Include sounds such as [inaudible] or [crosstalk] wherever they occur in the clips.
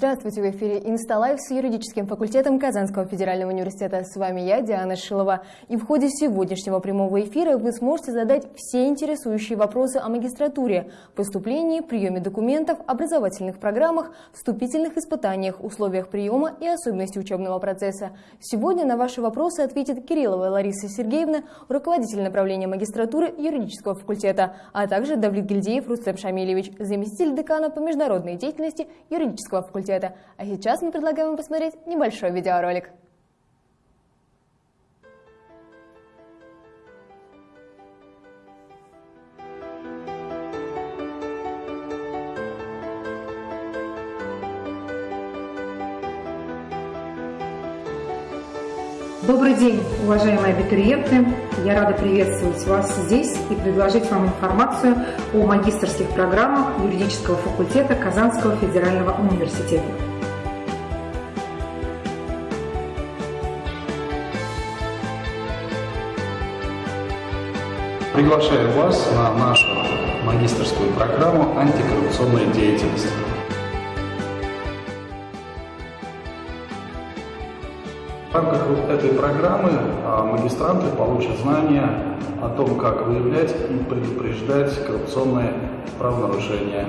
Здравствуйте, в эфире Insta Live с юридическим факультетом Казанского федерального университета. С вами я, Диана Шилова. И в ходе сегодняшнего прямого эфира вы сможете задать все интересующие вопросы о магистратуре, поступлении, приеме документов, образовательных программах, вступительных испытаниях, условиях приема и особенности учебного процесса. Сегодня на ваши вопросы ответит Кириллова Лариса Сергеевна, руководитель направления магистратуры юридического факультета, а также Давлетгильдеев Рустем Шамилевич, заместитель декана по международной деятельности юридического факультета факультета. А сейчас мы предлагаем вам посмотреть небольшой видеоролик. Добрый день, уважаемые абитуриенты! Я рада приветствовать вас здесь и предложить вам информацию о магистрских программах юридического факультета Казанского федерального университета. Приглашаю вас на нашу магистрскую программу «Антикоррупционная деятельность». В рамках вот этой программы а, магистранты получат знания о том, как выявлять и предупреждать коррупционные правонарушения.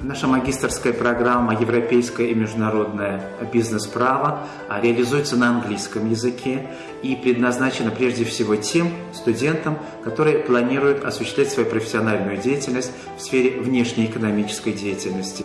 Наша магистрская программа «Европейское и международное бизнес-право» а, реализуется на английском языке и предназначена прежде всего тем студентам, которые планируют осуществлять свою профессиональную деятельность в сфере внешнеэкономической деятельности.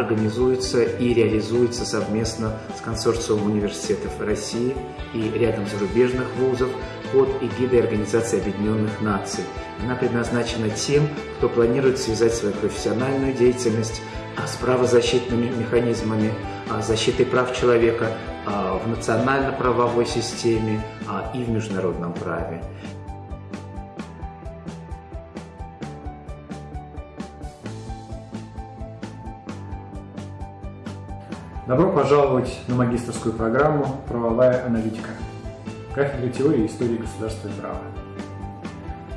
Организуется и реализуется совместно с консорциумом университетов России и рядом зарубежных вузов под эгидой Организации Объединенных Наций. Она предназначена тем, кто планирует связать свою профессиональную деятельность а, с правозащитными механизмами а, защиты прав человека а, в национально-правовой системе и в международном праве. Добро пожаловать на магистрскую программу «Правовая аналитика» кафедры теории и истории государства и права.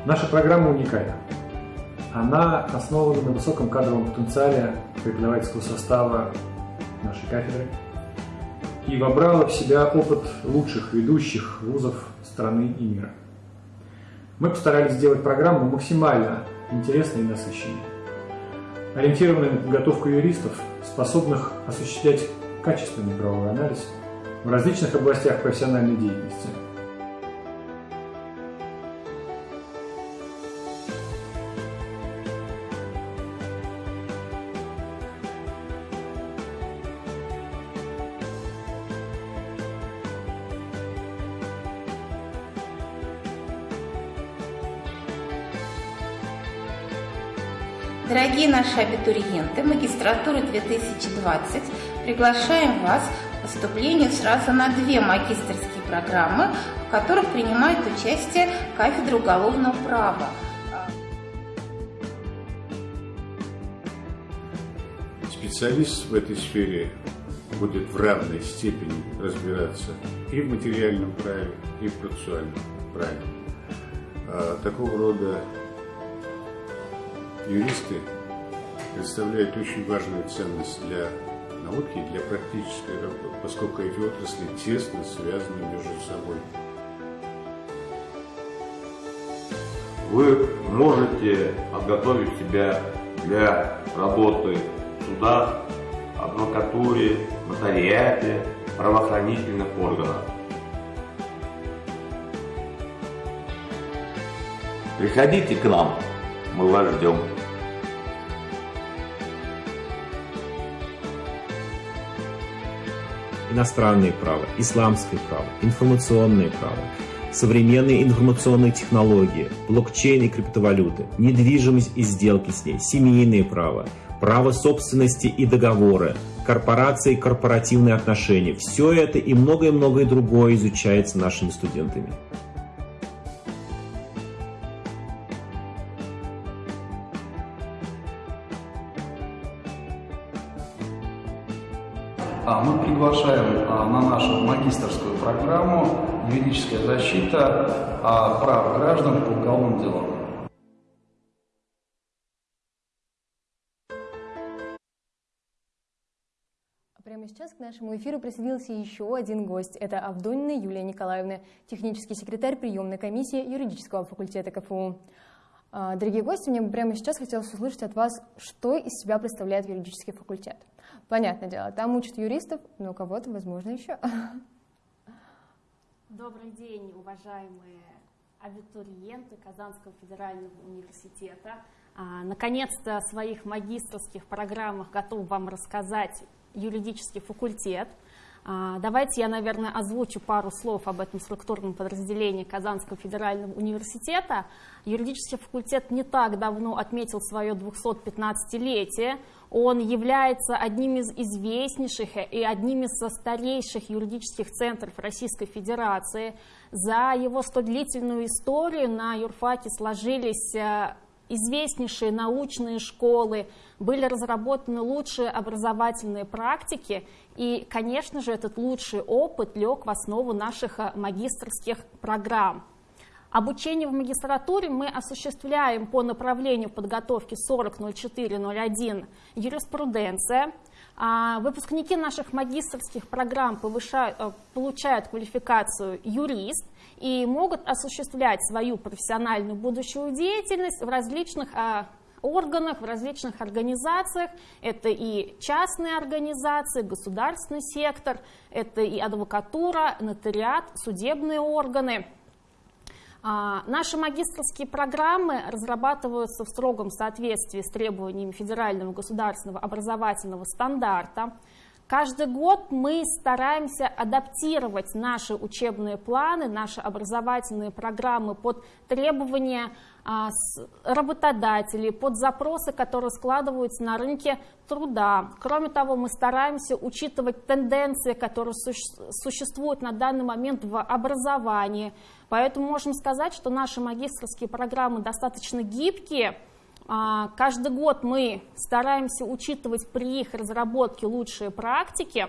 Наша программа уникальна. Она основана на высоком кадровом потенциале преподавательского состава нашей кафедры и вобрала в себя опыт лучших ведущих вузов страны и мира. Мы постарались сделать программу максимально интересной и насыщенной, ориентированной на подготовку юристов, способных осуществлять качественный правовой анализ в различных областях профессиональной деятельности. Дорогие наши абитуриенты, магистратура 2020 Приглашаем вас к поступлению сразу на две магистрские программы, в которых принимает участие кафедра уголовного права. Специалист в этой сфере будет в равной степени разбираться и в материальном праве, и в процессуальном праве. А такого рода юристы представляют очень важную ценность для науки для практической работы, поскольку эти отрасли тесно связаны между собой. Вы можете подготовить себя для работы в судах, адвокатуре, нотариате, правоохранительных органах. Приходите к нам, мы вас ждем. Иностранное право, исламское право, информационное право, современные информационные технологии, блокчейн и криптовалюты, недвижимость и сделки с ней, семейное право, право собственности и договоры, корпорации и корпоративные отношения. Все это и многое-многое другое изучается нашими студентами. Мы приглашаем а, на нашу магистрскую программу «Юридическая защита прав граждан по уголовным делам». Прямо сейчас к нашему эфиру присоединился еще один гость. Это Авдонина Юлия Николаевна, технический секретарь приемной комиссии юридического факультета КФУ. А, дорогие гости, мне бы прямо сейчас хотелось услышать от вас, что из себя представляет юридический факультет. Понятное дело, там учат юристов, но кого-то, возможно, еще. Добрый день, уважаемые абитуриенты Казанского федерального университета. А, наконец-то о своих магистрских программах готов вам рассказать юридический факультет – а, давайте я, наверное, озвучу пару слов об этом структурном подразделении Казанского федерального университета. Юридический факультет не так давно отметил свое 215-летие. Он является одним из известнейших и одним из старейших юридических центров Российской Федерации. За его столь длительную историю на юрфаке сложились э, известнейшие научные школы, были разработаны лучшие образовательные практики, и, конечно же, этот лучший опыт лег в основу наших э, магистрских программ. Обучение в магистратуре мы осуществляем по направлению подготовки 40.04.01 юриспруденция. А выпускники наших магистрских программ повышают, э, получают квалификацию юрист и могут осуществлять свою профессиональную будущую деятельность в различных а, органах, в различных организациях. Это и частные организации, государственный сектор, это и адвокатура, нотариат, судебные органы. А, наши магистрские программы разрабатываются в строгом соответствии с требованиями федерального государственного образовательного стандарта. Каждый год мы стараемся адаптировать наши учебные планы, наши образовательные программы под требования а, работодателей, под запросы, которые складываются на рынке труда. Кроме того, мы стараемся учитывать тенденции, которые существуют на данный момент в образовании. Поэтому можем сказать, что наши магистрские программы достаточно гибкие, а, каждый год мы стараемся учитывать при их разработке лучшие практики.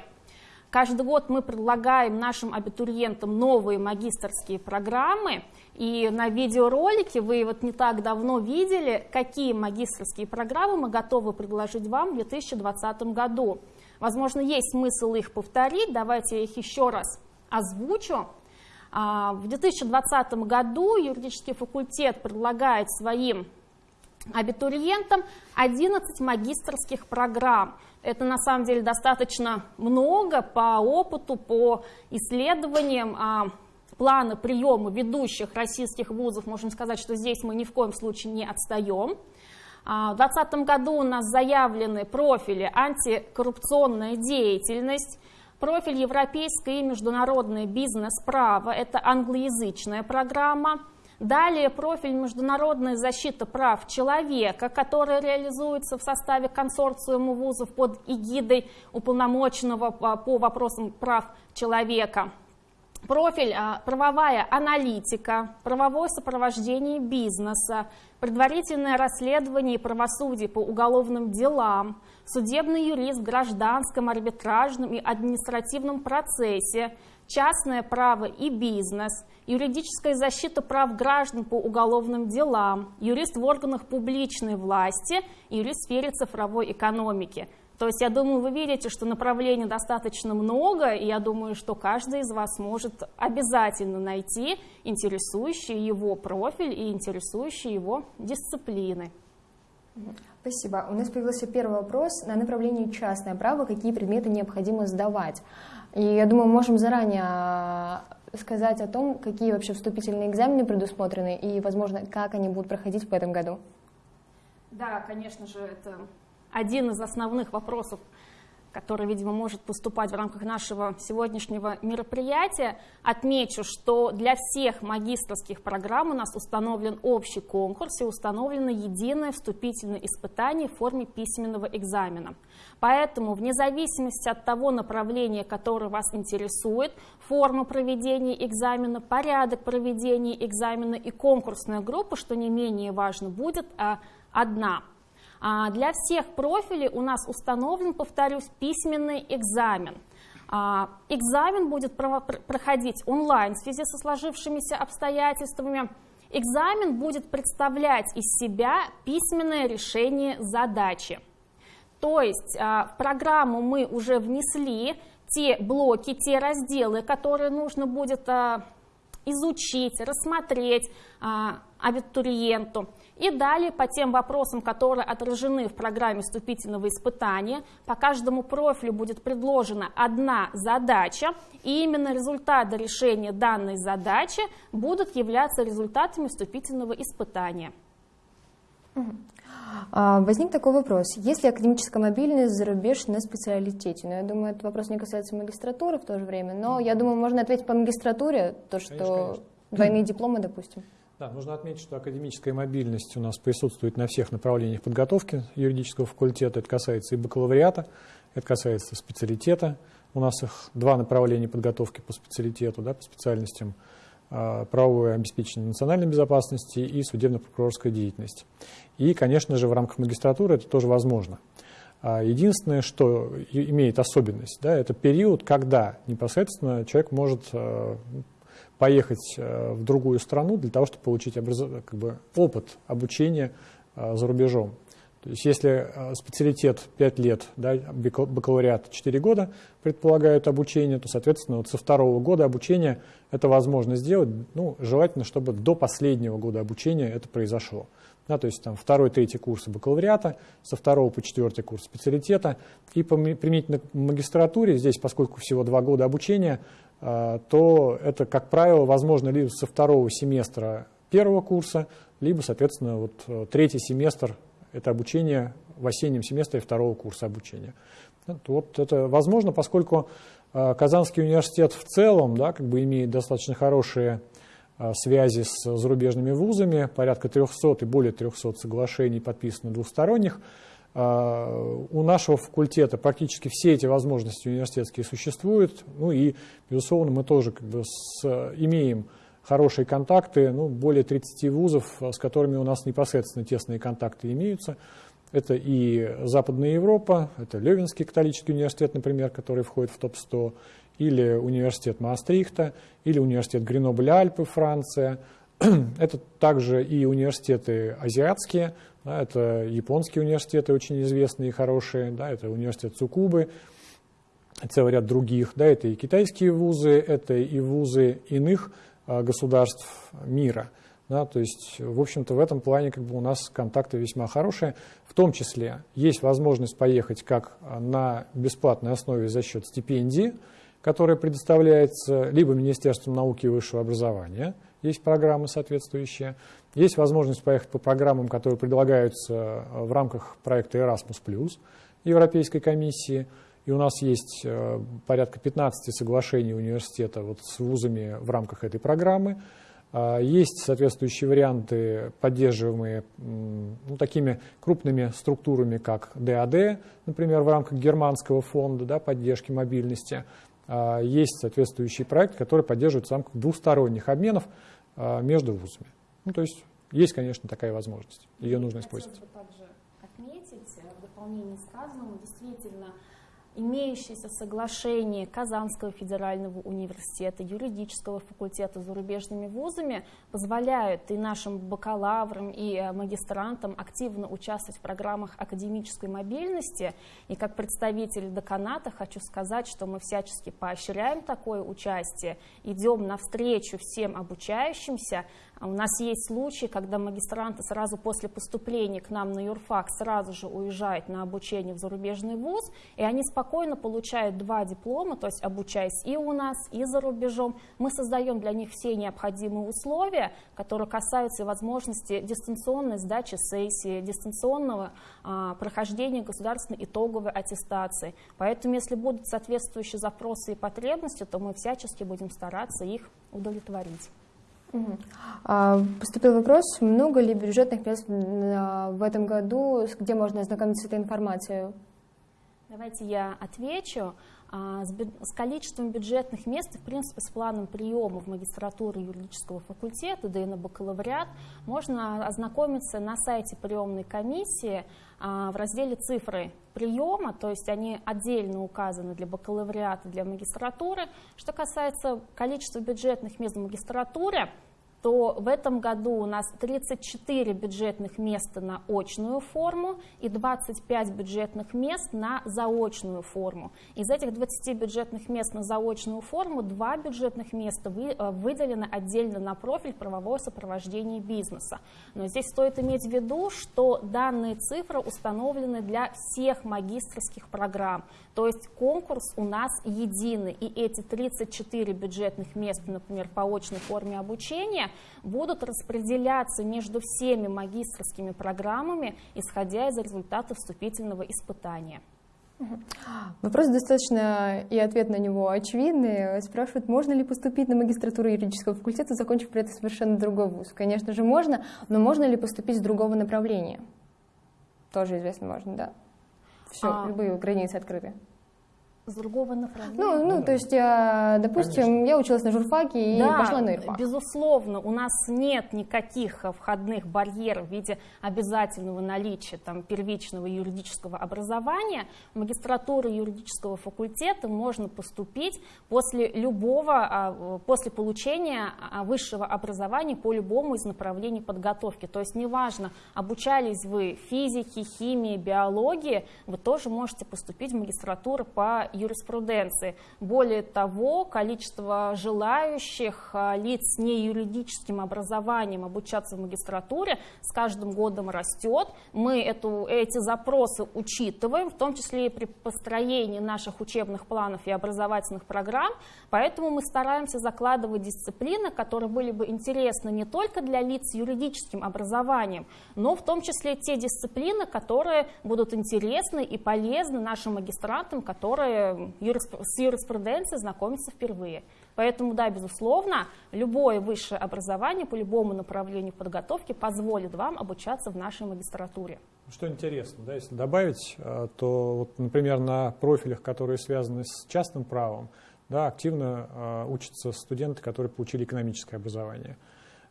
Каждый год мы предлагаем нашим абитуриентам новые магистрские программы. И на видеоролике вы вот не так давно видели, какие магистрские программы мы готовы предложить вам в 2020 году. Возможно, есть смысл их повторить. Давайте я их еще раз озвучу. А, в 2020 году юридический факультет предлагает своим абитуриентам 11 магистрских программ. Это на самом деле достаточно много по опыту, по исследованиям а, плана приема ведущих российских вузов. Можем сказать, что здесь мы ни в коем случае не отстаем. А, в 2020 году у нас заявлены профили антикоррупционная деятельность, профиль европейское и международное бизнес-право, это англоязычная программа, Далее профиль «Международная защита прав человека», который реализуется в составе консорциума вузов под эгидой уполномоченного по вопросам прав человека. Профиль а, «Правовая аналитика», «Правовое сопровождение бизнеса», «Предварительное расследование и правосудие по уголовным делам», «Судебный юрист в гражданском, арбитражном и административном процессе», частное право и бизнес, юридическая защита прав граждан по уголовным делам, юрист в органах публичной власти, юрист в сфере цифровой экономики. То есть я думаю, вы видите, что направлений достаточно много, и я думаю, что каждый из вас может обязательно найти интересующий его профиль и интересующие его дисциплины. Спасибо. У нас появился первый вопрос на направлении частное право. Какие предметы необходимо сдавать? И я думаю, можем заранее а, сказать о том, какие вообще вступительные экзамены предусмотрены и, возможно, как они будут проходить в этом году. Да, конечно же, это один из основных вопросов, который, видимо, может поступать в рамках нашего сегодняшнего мероприятия. Отмечу, что для всех магистрских программ у нас установлен общий конкурс и установлено единое вступительное испытание в форме письменного экзамена. Поэтому, вне зависимости от того направления, которое вас интересует, форма проведения экзамена, порядок проведения экзамена и конкурсная группа, что не менее важно, будет а, одна – для всех профилей у нас установлен, повторюсь, письменный экзамен. А, экзамен будет проходить онлайн в связи со сложившимися обстоятельствами. Экзамен будет представлять из себя письменное решение задачи. То есть а, в программу мы уже внесли те блоки, те разделы, которые нужно будет а, изучить, рассмотреть абитуриенту. И далее по тем вопросам, которые отражены в программе вступительного испытания, по каждому профилю будет предложена одна задача, и именно результаты решения данной задачи будут являться результатами вступительного испытания. А, возник такой вопрос. Есть ли академическая мобильность за рубеж на специалитете? Ну, я думаю, этот вопрос не касается магистратуры в то же время, но я думаю, можно ответить по магистратуре, то, что конечно, конечно. двойные дипломы, допустим. Да, нужно отметить, что академическая мобильность у нас присутствует на всех направлениях подготовки юридического факультета. Это касается и бакалавриата, это касается специалитета. У нас их два направления подготовки по специалитету, да, по специальностям а, правовое обеспечение национальной безопасности и судебно-прокурорская деятельность. И, конечно же, в рамках магистратуры это тоже возможно. А, единственное, что имеет особенность, да, это период, когда непосредственно человек может а, поехать э, в другую страну для того, чтобы получить образ... как бы, опыт обучения э, за рубежом. То есть если э, специалитет 5 лет, да, бакалавриат 4 года предполагают обучение, то, соответственно, вот со второго года обучения это возможно сделать. Ну, желательно, чтобы до последнего года обучения это произошло. Да, то есть там второй, третий курсы бакалавриата, со второго по четвертый курс специалитета. И применительно к магистратуре, здесь, поскольку всего два года обучения, то это, как правило, возможно либо со второго семестра первого курса, либо, соответственно, вот э, третий семестр – это обучение в осеннем семестре второго курса обучения. Вот это возможно, поскольку э, Казанский университет в целом да, как бы имеет достаточно хорошие э, связи с зарубежными вузами, порядка 300 и более 300 соглашений подписано двухсторонних, а, у нашего факультета практически все эти возможности университетские существуют. Ну и, безусловно, мы тоже как бы с, имеем хорошие контакты, ну, более 30 вузов, с которыми у нас непосредственно тесные контакты имеются. Это и Западная Европа, это Левинский католический университет, например, который входит в топ-100, или университет Маастрихта, или университет Гренобль-Альпы, Франция. [clears throat] Это также и университеты азиатские, да, это японские университеты очень известные и хорошие, да, это университет Цукубы, целый ряд других, да, это и китайские вузы, это и вузы иных а, государств мира. Да, то есть, в общем-то, в этом плане как бы у нас контакты весьма хорошие. В том числе есть возможность поехать как на бесплатной основе за счет стипендии, которая предоставляется либо Министерством науки и высшего образования, есть программы соответствующие, есть возможность поехать по программам, которые предлагаются э, в рамках проекта Erasmus+, Европейской комиссии. И у нас есть э, порядка 15 соглашений университета вот с вузами в рамках этой программы. А, есть соответствующие варианты, поддерживаемые ну, такими крупными структурами, как ДАД, например, в рамках германского фонда да, поддержки мобильности. А, есть соответствующий проект, который поддерживается в рамках двусторонних обменов а, между вузами. Ну, то есть есть, конечно, такая возможность. Ее нужно использовать. Бы также отметить э, в дополнение сказанному, действительно, имеющиеся соглашения Казанского федерального университета, юридического факультета с зарубежными вузами позволяют и нашим бакалаврам, и э, магистрантам активно участвовать в программах академической мобильности. И как представитель деканата хочу сказать, что мы всячески поощряем такое участие, идем навстречу всем обучающимся, у нас есть случаи, когда магистранты сразу после поступления к нам на юрфак сразу же уезжают на обучение в зарубежный вуз, и они спокойно получают два диплома, то есть обучаясь и у нас, и за рубежом. Мы создаем для них все необходимые условия, которые касаются возможности дистанционной сдачи сессии, дистанционного а, прохождения государственной итоговой аттестации. Поэтому, если будут соответствующие запросы и потребности, то мы всячески будем стараться их удовлетворить. А, поступил вопрос, много ли бюджетных мест в этом году, где можно ознакомиться с этой информацией? Давайте я отвечу. А, с количеством бюджетных мест, в принципе, с планом приема в магистратуру юридического факультета, да и на бакалавриат, можно ознакомиться на сайте приемной комиссии а, в разделе «Цифры приема», то есть они отдельно указаны для бакалавриата, для магистратуры. Что касается количества бюджетных мест в магистратуре, то в этом году у нас 34 бюджетных места на очную форму и 25 бюджетных мест на заочную форму. Из этих 20 бюджетных мест на заочную форму, два бюджетных места э, выделены отдельно на профиль правовое сопровождение бизнеса. Но здесь стоит иметь в виду, что данные цифры установлены для всех магистрских программ. То есть конкурс у нас единый, и эти 34 бюджетных мест, например, по очной форме обучения, будут распределяться между всеми магистрскими программами, исходя из результатов вступительного испытания. Вопрос достаточно, и ответ на него очевидный. Спрашивают, можно ли поступить на магистратуру юридического факультета, закончив при этом совершенно другой вуз. Конечно же, можно, но можно ли поступить с другого направления? Тоже известно, можно, да. Все, а... любые границы открыты с другого направления. Ну, ну, то есть, я, допустим, Конечно. я училась на журфаке и да, пошла на юрфак. безусловно, у нас нет никаких входных барьеров в виде обязательного наличия там, первичного юридического образования. В магистратуру юридического факультета можно поступить после любого, а, после получения а, высшего образования по любому из направлений подготовки. То есть, неважно, обучались вы физике, химии, биологии, вы тоже можете поступить в магистратуру по юриспруденции. Более того, количество желающих а, лиц с неюридическим образованием обучаться в магистратуре с каждым годом растет. Мы эту, эти запросы учитываем, в том числе и при построении наших учебных планов и образовательных программ, поэтому мы стараемся закладывать дисциплины, которые были бы интересны не только для лиц с юридическим образованием, но в том числе те дисциплины, которые будут интересны и полезны нашим магистрантам, которые с юриспруденцией знакомиться впервые. Поэтому, да, безусловно, любое высшее образование по любому направлению подготовки позволит вам обучаться в нашей магистратуре. Что интересно, да, если добавить, э, то, вот, например, на профилях, которые связаны с частным правом, да, активно э, учатся студенты, которые получили экономическое образование.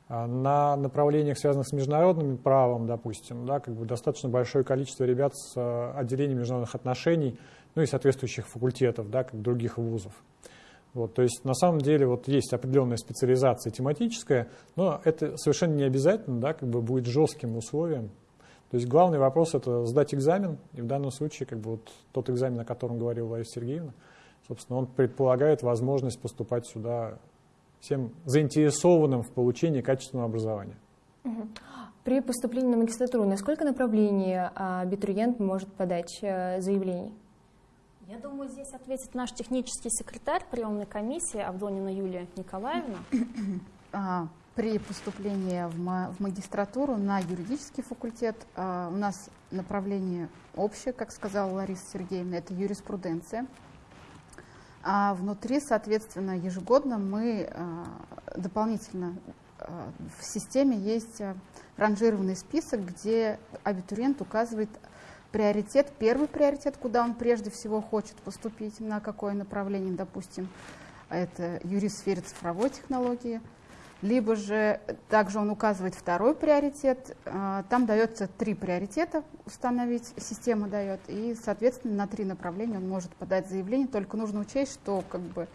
А на направлениях, связанных с международным правом, допустим, да, как бы достаточно большое количество ребят с э, отделением международных отношений, ну и соответствующих факультетов, да, как других вузов. Вот, то есть на самом деле вот есть определенная специализация тематическая, но это совершенно не обязательно, да, как бы будет жестким условием. То есть главный вопрос это сдать экзамен, и в данном случае как бы вот тот экзамен, о котором говорила Лариса Сергеевна, собственно, он предполагает возможность поступать сюда всем заинтересованным в получении качественного образования. При поступлении на магистратуру на сколько направлений а, абитуриент может подать э, заявление? Я думаю, здесь ответит наш технический секретарь приемной комиссии Авдонина Юлия Николаевна. А, при поступлении в магистратуру на юридический факультет а, у нас направление общее, как сказала Лариса Сергеевна, это юриспруденция. А внутри, соответственно, ежегодно мы а, дополнительно в системе есть ранжированный список, где абитуриент указывает приоритет, первый приоритет, куда он прежде всего хочет поступить, на какое направление, допустим, это юрист в сфере цифровой технологии, либо же также он указывает второй приоритет, а, там дается три приоритета установить, система дает, и, соответственно, на три направления он может подать заявление, только нужно учесть, что как бы,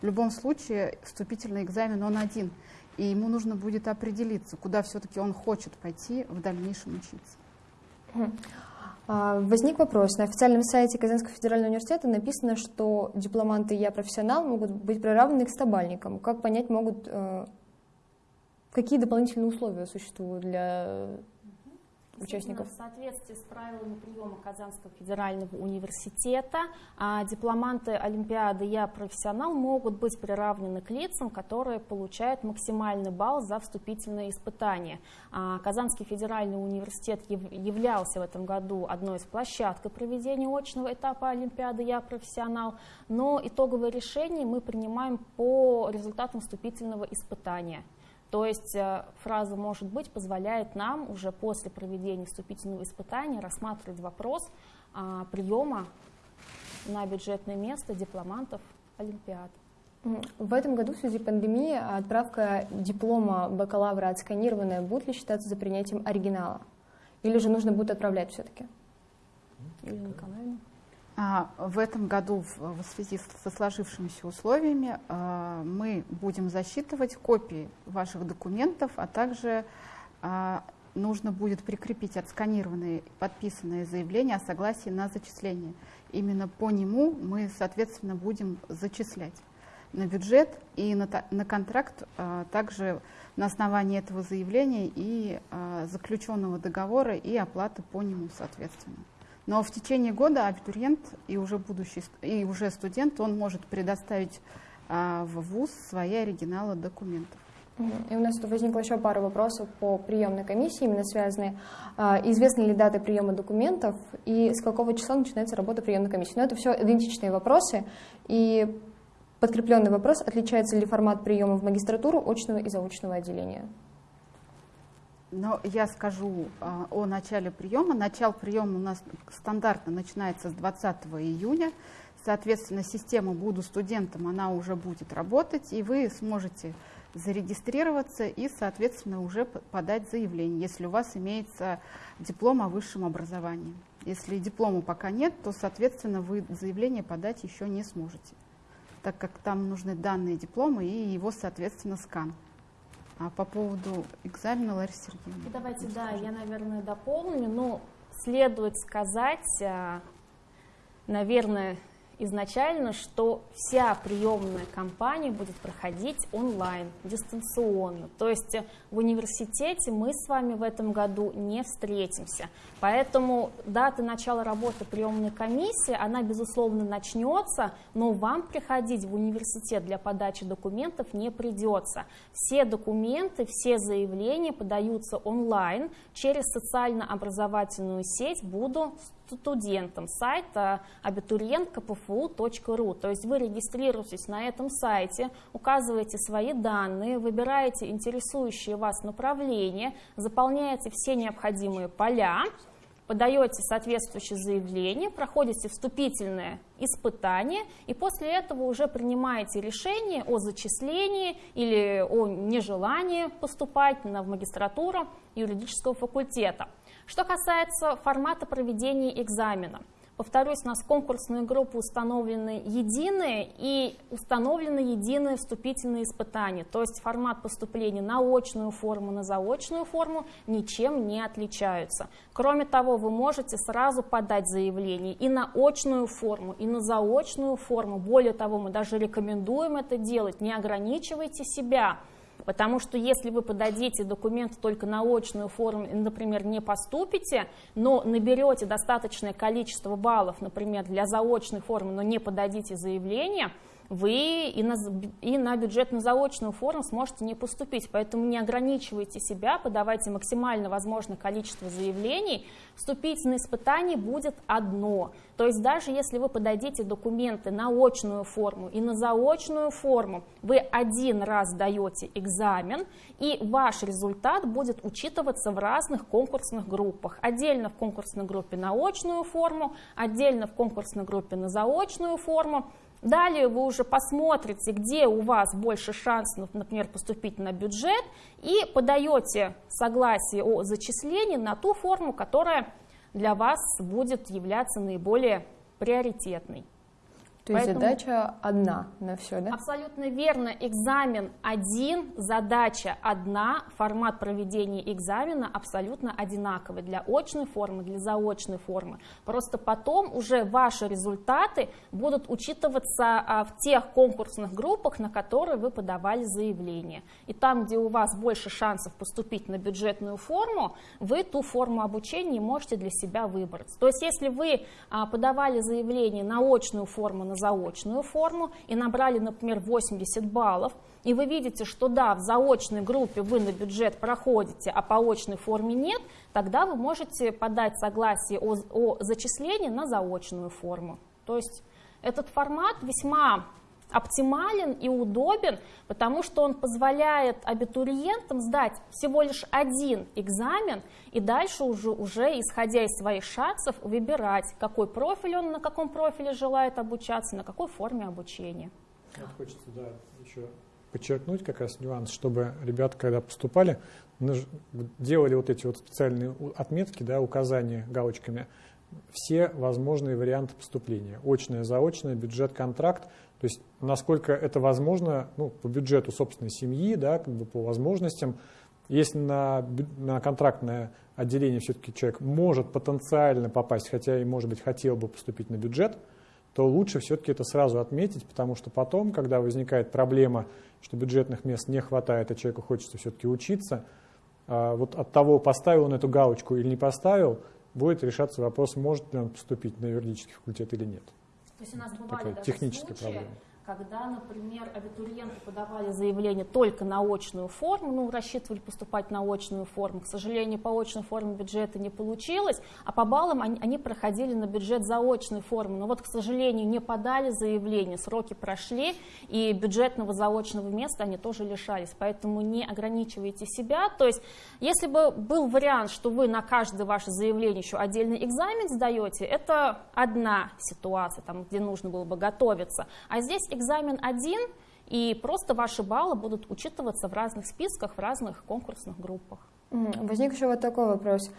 в любом случае вступительный экзамен он один, и ему нужно будет определиться, куда все-таки он хочет пойти в дальнейшем учиться. А, возник вопрос. На официальном сайте Казанского федерального университета написано, что дипломанты «Я профессионал» могут быть приравнены к стабальникам. Как понять могут, э, какие дополнительные условия существуют для участников? В соответствии с правилами приема Казанского федерального университета а, дипломанты Олимпиады «Я профессионал» могут быть приравнены к лицам, которые получают максимальный балл за вступительные испытания. А, Казанский федеральный университет являлся в этом году одной из площадок проведения очного этапа Олимпиады «Я профессионал», но итоговое решение мы принимаем по результатам вступительного испытания. То есть э, фраза «может быть» позволяет нам уже после проведения вступительного испытания рассматривать вопрос а, приема на бюджетное место дипломантов Олимпиад. В этом году в связи с пандемией отправка диплома бакалавра отсканированная будет ли считаться за принятием оригинала? Или же нужно будет отправлять все-таки? Ирина Николаевна. А, в этом году в, связи со сложившимися условиями а, мы будем засчитывать копии ваших документов, а также а, нужно будет прикрепить отсканированные подписанные заявления о согласии на зачисление. Именно по нему мы, соответственно, будем зачислять на бюджет и на, контракт также на основании этого заявления и заключенного договора и оплаты по нему, соответственно. Но в течение года абитуриент и уже будущий и уже студент он может предоставить а, в ВУЗ свои оригиналы документов. И у нас тут возникла еще пара вопросов по приемной комиссии, именно связанные. А, известны ли даты приема документов и с какого числа начинается работа приемной комиссии? Но это все идентичные вопросы. И подкрепленный вопрос, отличается ли формат приема в магистратуру очного и заочного отделения? Но я скажу а, о начале приема. Начало приема у нас стандартно начинается с 20 июня. Соответственно, система «Буду студентом» она уже будет работать, и вы сможете зарегистрироваться и, соответственно, уже подать заявление, если у вас имеется диплом о высшем образовании. Если диплома пока нет, то, соответственно, вы заявление подать еще не сможете, так как там нужны данные диплома и его, соответственно, скан. А по поводу экзамена, Лариса Сергеевна? Давайте, да, я, наверное, дополню. Ну, следует сказать, а, наверное, изначально, что вся приемная кампания будет проходить онлайн, дистанционно. То есть в университете мы с вами в этом году не встретимся. Поэтому дата начала работы приемной комиссии, она, безусловно, начнется, но вам приходить в университет для подачи документов не придется. Все документы, все заявления подаются онлайн через социально-образовательную сеть «Буду студентам сайта abiturientkpfu.ru. То есть вы регистрируетесь на этом сайте, указываете свои данные, выбираете интересующие вас направления, заполняете все необходимые поля, подаете соответствующее заявление, проходите вступительное испытание и после этого уже принимаете решение о зачислении или о нежелании поступать на, в магистратуру юридического факультета. Что касается формата проведения экзамена – Повторюсь, у нас конкурсные группы установлены единые и установлены единые вступительные испытания. То есть формат поступления на очную форму, на заочную форму ничем не отличаются. Кроме того, вы можете сразу подать заявление и на очную форму, и на заочную форму. Более того, мы даже рекомендуем это делать. Не ограничивайте себя. Потому что если вы подадите документы только на очную форму, например, не поступите, но наберете достаточное количество баллов, например, для заочной формы, но не подадите заявление, вы и на, и на бюджетно-заочную форму сможете не поступить. Поэтому не ограничивайте себя, подавайте максимально возможное количество заявлений. Вступить на испытание будет одно. То есть даже если вы подадите документы на очную форму и на заочную форму, вы один раз даете экзамен, и ваш результат будет учитываться в разных конкурсных группах. Отдельно в конкурсной группе на очную форму, отдельно в конкурсной группе на заочную форму. Далее вы уже посмотрите, где у вас больше шансов, например, поступить на бюджет, и подаете согласие о зачислении на ту форму, которая для вас будет являться наиболее приоритетной. То есть Поэтому... задача одна на все, да? Абсолютно верно. Экзамен один, задача одна, формат проведения экзамена абсолютно одинаковый для очной формы, для заочной формы. Просто потом уже ваши результаты будут учитываться а, в тех конкурсных группах, на которые вы подавали заявление. И там, где у вас больше шансов поступить на бюджетную форму, вы ту форму обучения можете для себя выбрать. То есть если вы а, подавали заявление на очную форму, на заочную форму и набрали, например, 80 баллов, и вы видите, что да, в заочной группе вы на бюджет проходите, а по очной форме нет, тогда вы можете подать согласие о, о зачислении на заочную форму. То есть этот формат весьма оптимален и удобен, потому что он позволяет абитуриентам сдать всего лишь один экзамен и дальше уже, уже исходя из своих шансов, выбирать, какой профиль он, на каком профиле желает обучаться, на какой форме обучения. Вот хочется да, еще подчеркнуть как раз нюанс, чтобы ребята, когда поступали, делали вот эти вот специальные отметки, да, указания галочками, все возможные варианты поступления. Очное, заочное, бюджет, контракт. То есть насколько это возможно ну, по бюджету собственной семьи, да, как бы по возможностям. Если на, на контрактное отделение все-таки человек может потенциально попасть, хотя и, может быть, хотел бы поступить на бюджет, то лучше все-таки это сразу отметить, потому что потом, когда возникает проблема, что бюджетных мест не хватает, а человеку хочется все-таки учиться, а, вот от того, поставил он эту галочку или не поставил, будет решаться вопрос, может ли он поступить на юридический факультет или нет. То есть у нас бывали Такая даже техническая случаи, проблема когда, например, абитуриенты подавали заявление только на очную форму, ну, рассчитывали поступать на очную форму, к сожалению, по очной форме бюджета не получилось, а по баллам они, они проходили на бюджет заочной формы, но вот, к сожалению, не подали заявление, сроки прошли, и бюджетного заочного места они тоже лишались, поэтому не ограничивайте себя, то есть, если бы был вариант, что вы на каждое ваше заявление еще отдельный экзамен сдаете, это одна ситуация, там, где нужно было бы готовиться, а здесь экзамен один, и просто ваши баллы будут учитываться в разных списках, в разных конкурсных группах. Возник еще вот такой вопрос.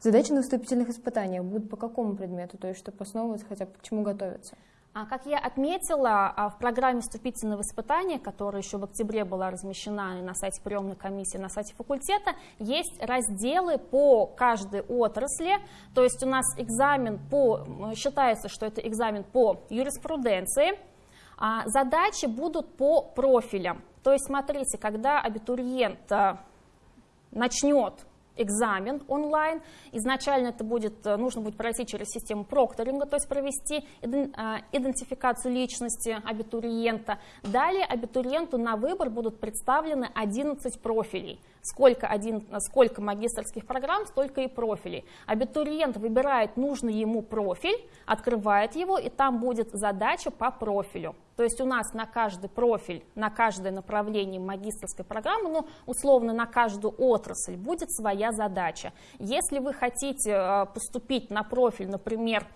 Задачи на вступительных испытаниях будут по какому предмету, то есть чтобы основываться хотя бы к чему готовиться? А, как я отметила, а, в программе вступительного испытания, которая еще в октябре была размещена на сайте приемной комиссии, на сайте факультета, есть разделы по каждой отрасли. То есть у нас экзамен по, считается, что это экзамен по юриспруденции, задачи будут по профилям. То есть, смотрите, когда абитуриент а, начнет экзамен онлайн. Изначально это будет, э, нужно будет пройти через систему прокторинга, то есть провести а, идентификацию личности абитуриента. Далее абитуриенту на выбор будут представлены 11 профилей. Сколько, один, сколько магистрских программ, столько и профилей. Абитуриент выбирает нужный ему профиль, открывает его, и там будет задача по профилю. То есть у нас на каждый профиль, на каждое направление магистрской программы, ну, условно, на каждую отрасль будет своя задача. Если вы хотите э, поступить на профиль, например,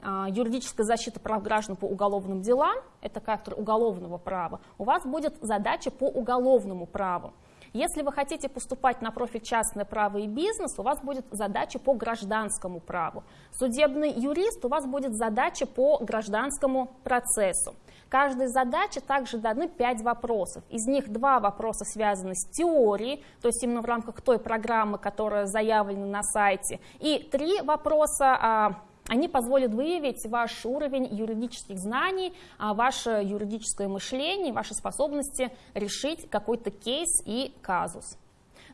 э, юридическая защита прав граждан по уголовным делам, это кафедра уголовного права, у вас будет задача по уголовному праву. Если вы хотите поступать на профиль частное право и бизнес, у вас будет задача по гражданскому праву. Судебный юрист, у вас будет задача по гражданскому процессу. Каждой задаче также даны 5 вопросов. Из них два вопроса связаны с теорией, то есть именно в рамках той программы, которая заявлена на сайте, и три вопроса а, они позволят выявить ваш уровень юридических знаний, а, ваше юридическое мышление, ваши способности решить какой-то кейс и казус.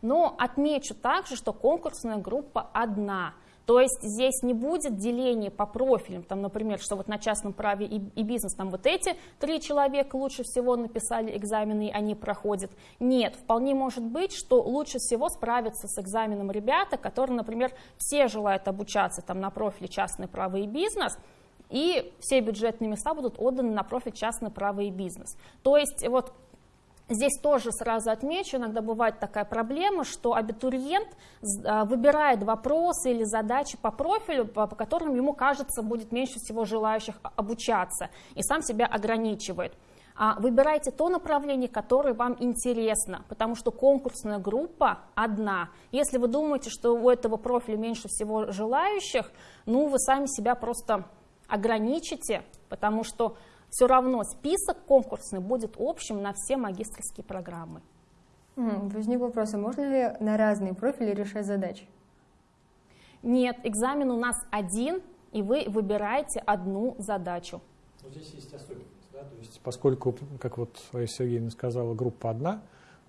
Но отмечу также, что конкурсная группа одна – то есть здесь не будет деления по профилям, там, например, что вот на частном праве и, и бизнес, там вот эти три человека лучше всего написали экзамены, и они проходят. Нет, вполне может быть, что лучше всего справятся с экзаменом ребята, которые, например, все желают обучаться там, на профиле частное право и бизнес, и все бюджетные места будут отданы на профиль частное право и бизнес. То есть вот Здесь тоже сразу отмечу, иногда бывает такая проблема, что абитуриент а, выбирает вопросы или задачи по профилю, по, которым ему кажется будет меньше всего желающих обучаться, и сам себя ограничивает. А выбирайте то направление, которое вам интересно, потому что конкурсная группа одна. Если вы думаете, что у этого профиля меньше всего желающих, ну вы сами себя просто ограничите, потому что все равно список конкурсный будет общим на все магистрские программы. Возник вопрос, а можно ли на разные профили решать задачи? Нет, экзамен у нас один, и вы выбираете одну задачу. Вот здесь есть особенность, да? То есть, поскольку, как вот Раиса Сергеевна сказала, группа одна,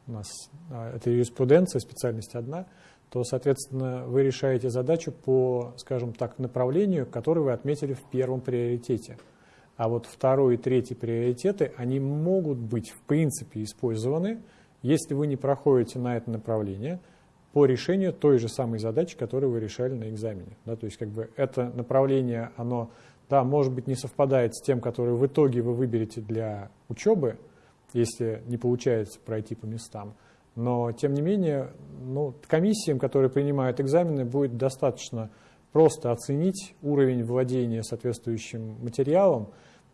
у нас а, это юриспруденция, специальность одна, то, соответственно, вы решаете задачу по, скажем так, направлению, которое вы отметили в первом приоритете. А вот второй и третий приоритеты, они могут быть в принципе использованы, если вы не проходите на это направление по решению той же самой задачи, которую вы решали на экзамене. Да, то есть как бы это направление, оно да, может быть, не совпадает с тем, который в итоге вы выберете для учебы, если не получается пройти по местам. Но, тем не менее, ну, комиссиям, которые принимают экзамены, будет достаточно просто оценить уровень владения соответствующим материалом.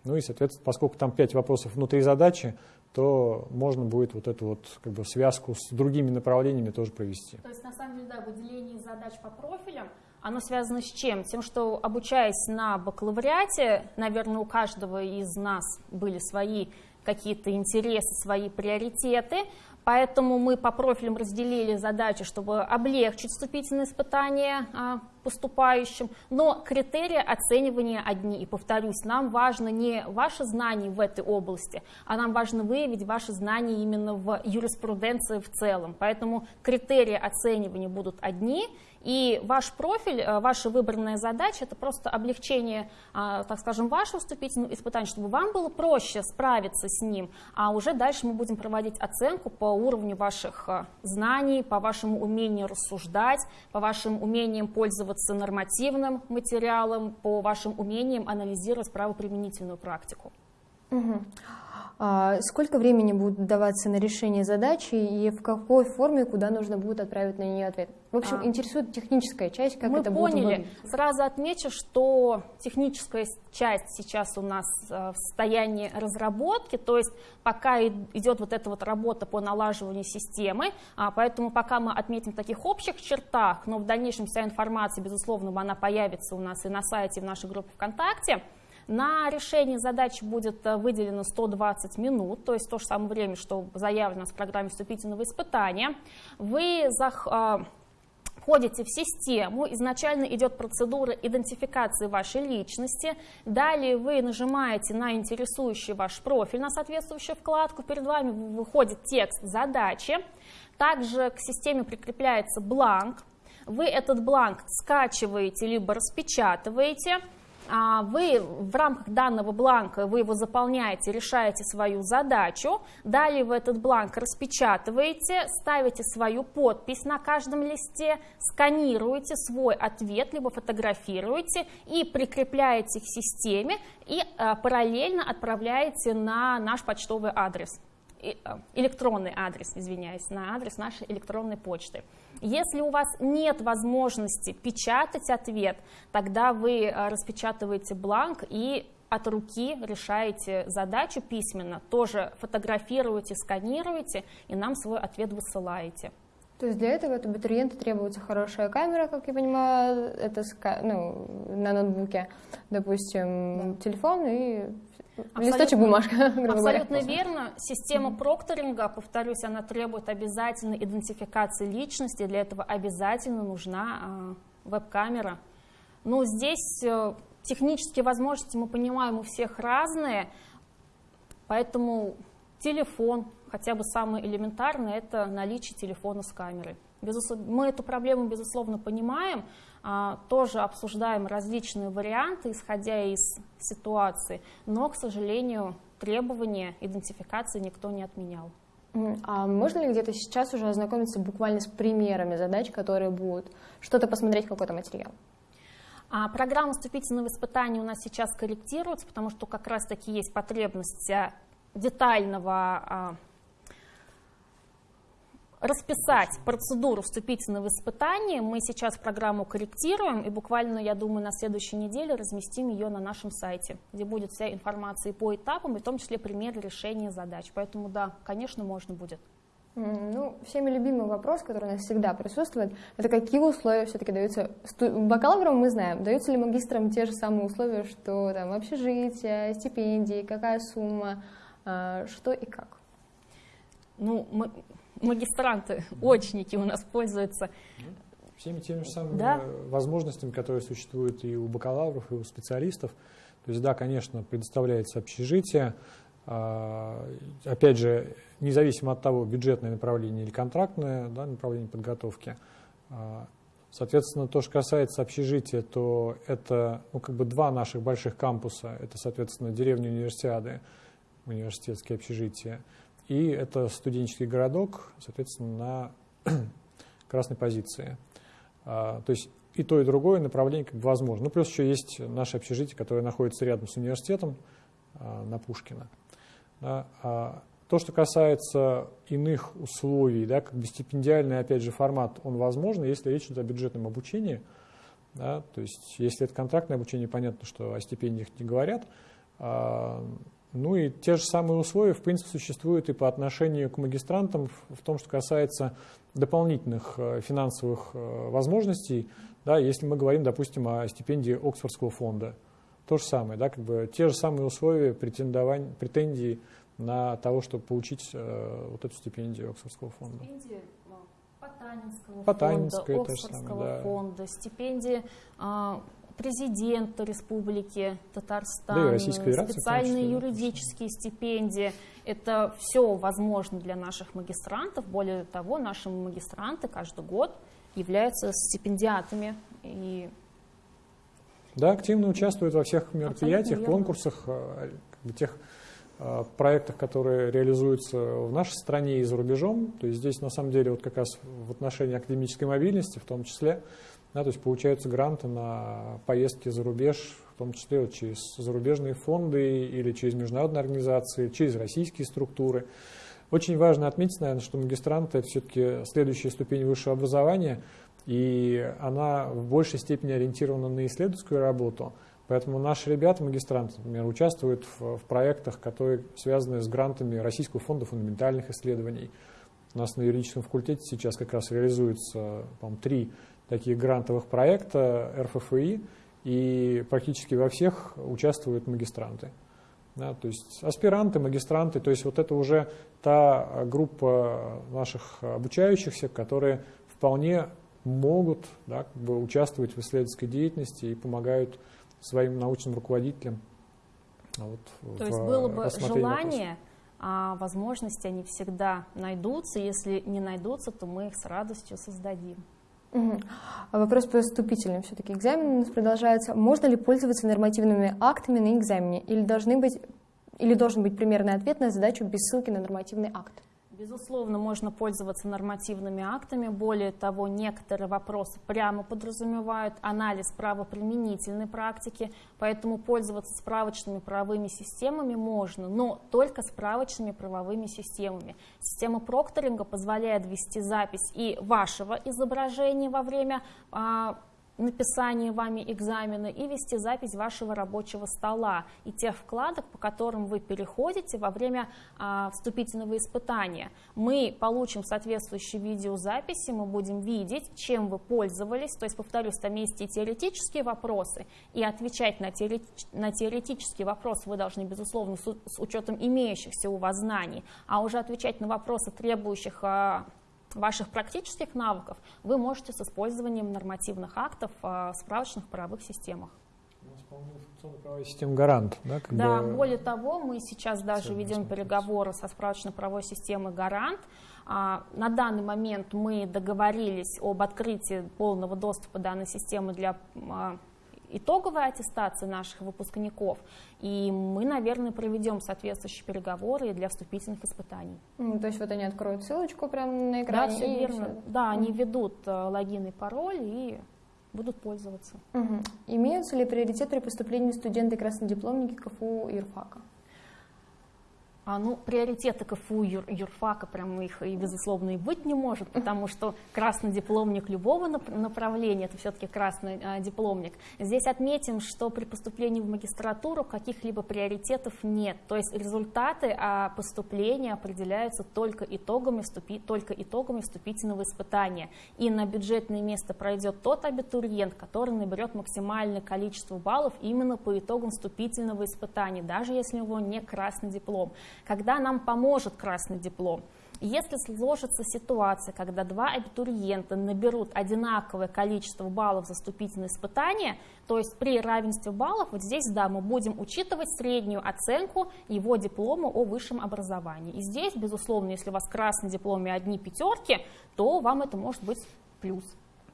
Ну и, соответственно, поскольку там пять вопросов внутри задачи, то можно будет вот эту вот как бы связку с другими направлениями тоже провести. То есть, на самом деле, да, выделение задач по профилям, оно связано с чем? Тем, что обучаясь на бакалавриате, наверное, у каждого из нас были свои какие-то интересы, свои приоритеты, Поэтому мы по профилям разделили задачи, чтобы облегчить вступительные испытания а, поступающим, но критерии оценивания одни. И повторюсь, нам важно не ваши знания в этой области, а нам важно выявить ваши знания именно в юриспруденции в целом. Поэтому критерии оценивания будут одни, и ваш профиль, э, ваша выбранная задача – это просто облегчение, а, так скажем, вашего вступительного испытания, чтобы вам было проще справиться с ним, а уже дальше мы будем проводить оценку по уровню ваших э, знаний, по вашему умению рассуждать, по вашим умениям пользоваться нормативным материалом, по вашим умениям анализировать правоприменительную практику. Угу. А сколько времени будет даваться на решение задачи и в какой форме, куда нужно будет отправить на нее ответ? В общем, а. интересует техническая часть, как Мы это поняли. будет выглядеть. Сразу отмечу, что техническая часть сейчас у нас э, в состоянии разработки, то есть пока идет вот эта вот работа по налаживанию системы, а, поэтому пока мы отметим таких общих чертах, но в дальнейшем вся информация, безусловно, она появится у нас и на сайте, и в нашей группе ВКонтакте, на решение задачи будет э, выделено 120 минут, то есть то же самое время, что заявлено в программе вступительного испытания. Вы э, входите в систему, изначально идет процедура идентификации вашей личности, далее вы нажимаете на интересующий ваш профиль, на соответствующую вкладку, перед вами выходит текст задачи, также к системе прикрепляется бланк, вы этот бланк скачиваете либо распечатываете, вы в рамках данного бланка, вы его заполняете, решаете свою задачу, далее вы этот бланк распечатываете, ставите свою подпись на каждом листе, сканируете свой ответ, либо фотографируете и прикрепляете к системе и а, параллельно отправляете на наш почтовый адрес электронный адрес, извиняюсь, на адрес нашей электронной почты. Если у вас нет возможности печатать ответ, тогда вы э, распечатываете бланк и от руки решаете задачу письменно, тоже фотографируете, сканируете и нам свой ответ высылаете. То есть для этого от абитуриента требуется хорошая камера, как я понимаю, это ну, на ноутбуке, допустим, да. телефон и Абсолютно, Листочек бумажка, [laughs] Абсолютно говоря. верно. Система прокторинга, повторюсь, она требует обязательно идентификации личности. Для этого обязательно нужна э, веб-камера. Но здесь э, технические возможности, мы понимаем, у всех разные. Поэтому телефон, хотя бы самый элементарный, это наличие телефона с камерой. Безусловно, мы эту проблему, безусловно, понимаем, а, тоже обсуждаем различные варианты, исходя из ситуации, но, к сожалению, требования идентификации никто не отменял. А можно ли где-то сейчас уже ознакомиться буквально с примерами задач, которые будут, что-то посмотреть, какой-то материал? А программа вступительного испытания у нас сейчас корректируется, потому что как раз-таки есть потребность а, детального а, расписать процедуру вступительного испытания. Мы сейчас программу корректируем и буквально, я думаю, на следующей неделе разместим ее на нашем сайте, где будет вся информация и по этапам, и в том числе примеры решения задач. Поэтому да, конечно, можно будет. Ну, всеми любимый вопрос, который у нас всегда присутствует, это какие условия все-таки даются бакалаврам, мы знаем, даются ли магистрам те же самые условия, что там общежитие, стипендии, какая сумма, а, что и как? Ну, мы, магистранты, очники у нас пользуются. Ну, всеми теми же самыми да? возможностями, которые существуют и у бакалавров, и у специалистов. То есть, да, конечно, предоставляется общежитие. А, опять же, независимо от того, бюджетное направление или контрактное да, направление подготовки. А, соответственно, то, что касается общежития, то это ну, как бы два наших больших кампуса. Это, соответственно, деревня универсиады, университетские общежития – и это студенческий городок, соответственно, на [clears throat] красной позиции. А, то есть и то, и другое направление как бы возможно. Ну, плюс еще есть наше общежитие, которое находится рядом с университетом а, на Пушкина. А то, что касается иных условий, да, как бы стипендиальный, опять же, формат, он возможен, если речь идет о бюджетном обучении. Да, то есть, если это контрактное обучение, понятно, что о стипендиях не говорят. А, ну и те же самые условия, в принципе, существуют и по отношению к магистрантам в том, что касается дополнительных э, финансовых э, возможностей, да, если мы говорим, допустим, о стипендии Оксфордского фонда. То же самое, да, как бы те же самые условия претендования, претензий на того, чтобы получить э, вот эту стипендию Оксфордского фонда. Стипендии Потанинского, Потанинская, фонда, Оксфордского самое, да. фонда, стипендии э, президента Республики Татарстан, да, специальные юридические стипендии. Это все возможно для наших магистрантов. Более того, наши магистранты каждый год являются стипендиатами. И да, активно участвуют во всех мероприятиях, конкурсах, э, тех э, проектах, которые реализуются в нашей стране и за рубежом. То есть здесь на самом деле вот как раз в отношении академической мобильности в том числе да, то есть получаются гранты на поездки за рубеж, в том числе вот через зарубежные фонды или через международные организации, через российские структуры. Очень важно отметить, наверное, что магистранты – это все-таки следующая ступень высшего образования, и она в большей степени ориентирована на исследовательскую работу. Поэтому наши ребята, магистранты, например, участвуют в, в проектах, которые связаны с грантами Российского фонда фундаментальных исследований. У нас на юридическом факультете сейчас как раз реализуется, по три таких грантовых проекта РФФИ, и практически во всех участвуют магистранты. Да, то есть аспиранты, магистранты, то есть вот это уже та группа наших обучающихся, которые вполне могут да, как бы участвовать в исследовательской деятельности и помогают своим научным руководителям. Вот, То есть было бы желание, а возможности они всегда найдутся. Если не найдутся, то мы их с радостью создадим. Угу. Вопрос по вступительным все-таки экзамен у нас продолжается. Можно ли пользоваться нормативными актами на экзамене? Или, должны быть, или должен быть примерный ответ на задачу без ссылки на нормативный акт? Безусловно, можно пользоваться нормативными актами. Более того, некоторые вопросы прямо подразумевают анализ правоприменительной практики, поэтому пользоваться справочными правовыми системами можно, но только справочными правовыми системами. Система прокторинга позволяет вести запись и вашего изображения во время а, написание вами экзамена и вести запись вашего рабочего стола и тех вкладок, по которым вы переходите во время а, вступительного испытания. Мы получим соответствующие видеозаписи, мы будем видеть, чем вы пользовались, то есть, повторюсь, там есть и теоретические вопросы, и отвечать на, теоретич, на теоретические вопросы вы должны, безусловно, с, с учетом имеющихся у вас знаний, а уже отвечать на вопросы, требующих а, ваших практических навыков вы можете с использованием нормативных актов в справочных правовых системах. Правовая система гарант, да? Как да, бы... более того, мы сейчас даже ведем переговоры со справочно-правовой системой гарант. А, на данный момент мы договорились об открытии полного доступа данной системы для а, итоговой аттестации наших выпускников, и мы, наверное, проведем соответствующие переговоры для вступительных испытаний. Mm, то есть вот они откроют ссылочку прямо на экране? Да, все верно. Все. Да, mm. они ведут э, логин и пароль и будут пользоваться. Угу. Имеются ли приоритет при поступлении студенты краснодипломники КФУ и ИРФАКа? А, ну, приоритеты КФУ, юр, юрфака, прям их и, безусловно, и быть не может, потому что красный дипломник любого направления, это все-таки красный а, дипломник. Здесь отметим, что при поступлении в магистратуру каких-либо приоритетов нет, то есть результаты а, поступления определяются только итогами, вступи, только итогами вступительного испытания. И на бюджетное место пройдет тот абитуриент, который наберет максимальное количество баллов именно по итогам вступительного испытания, даже если у него не красный диплом когда нам поможет красный диплом. Если сложится ситуация, когда два абитуриента наберут одинаковое количество баллов за вступительное испытание, то есть при равенстве баллов, вот здесь, да, мы будем учитывать среднюю оценку его диплома о высшем образовании. И здесь, безусловно, если у вас красный диплом и одни пятерки, то вам это может быть плюс.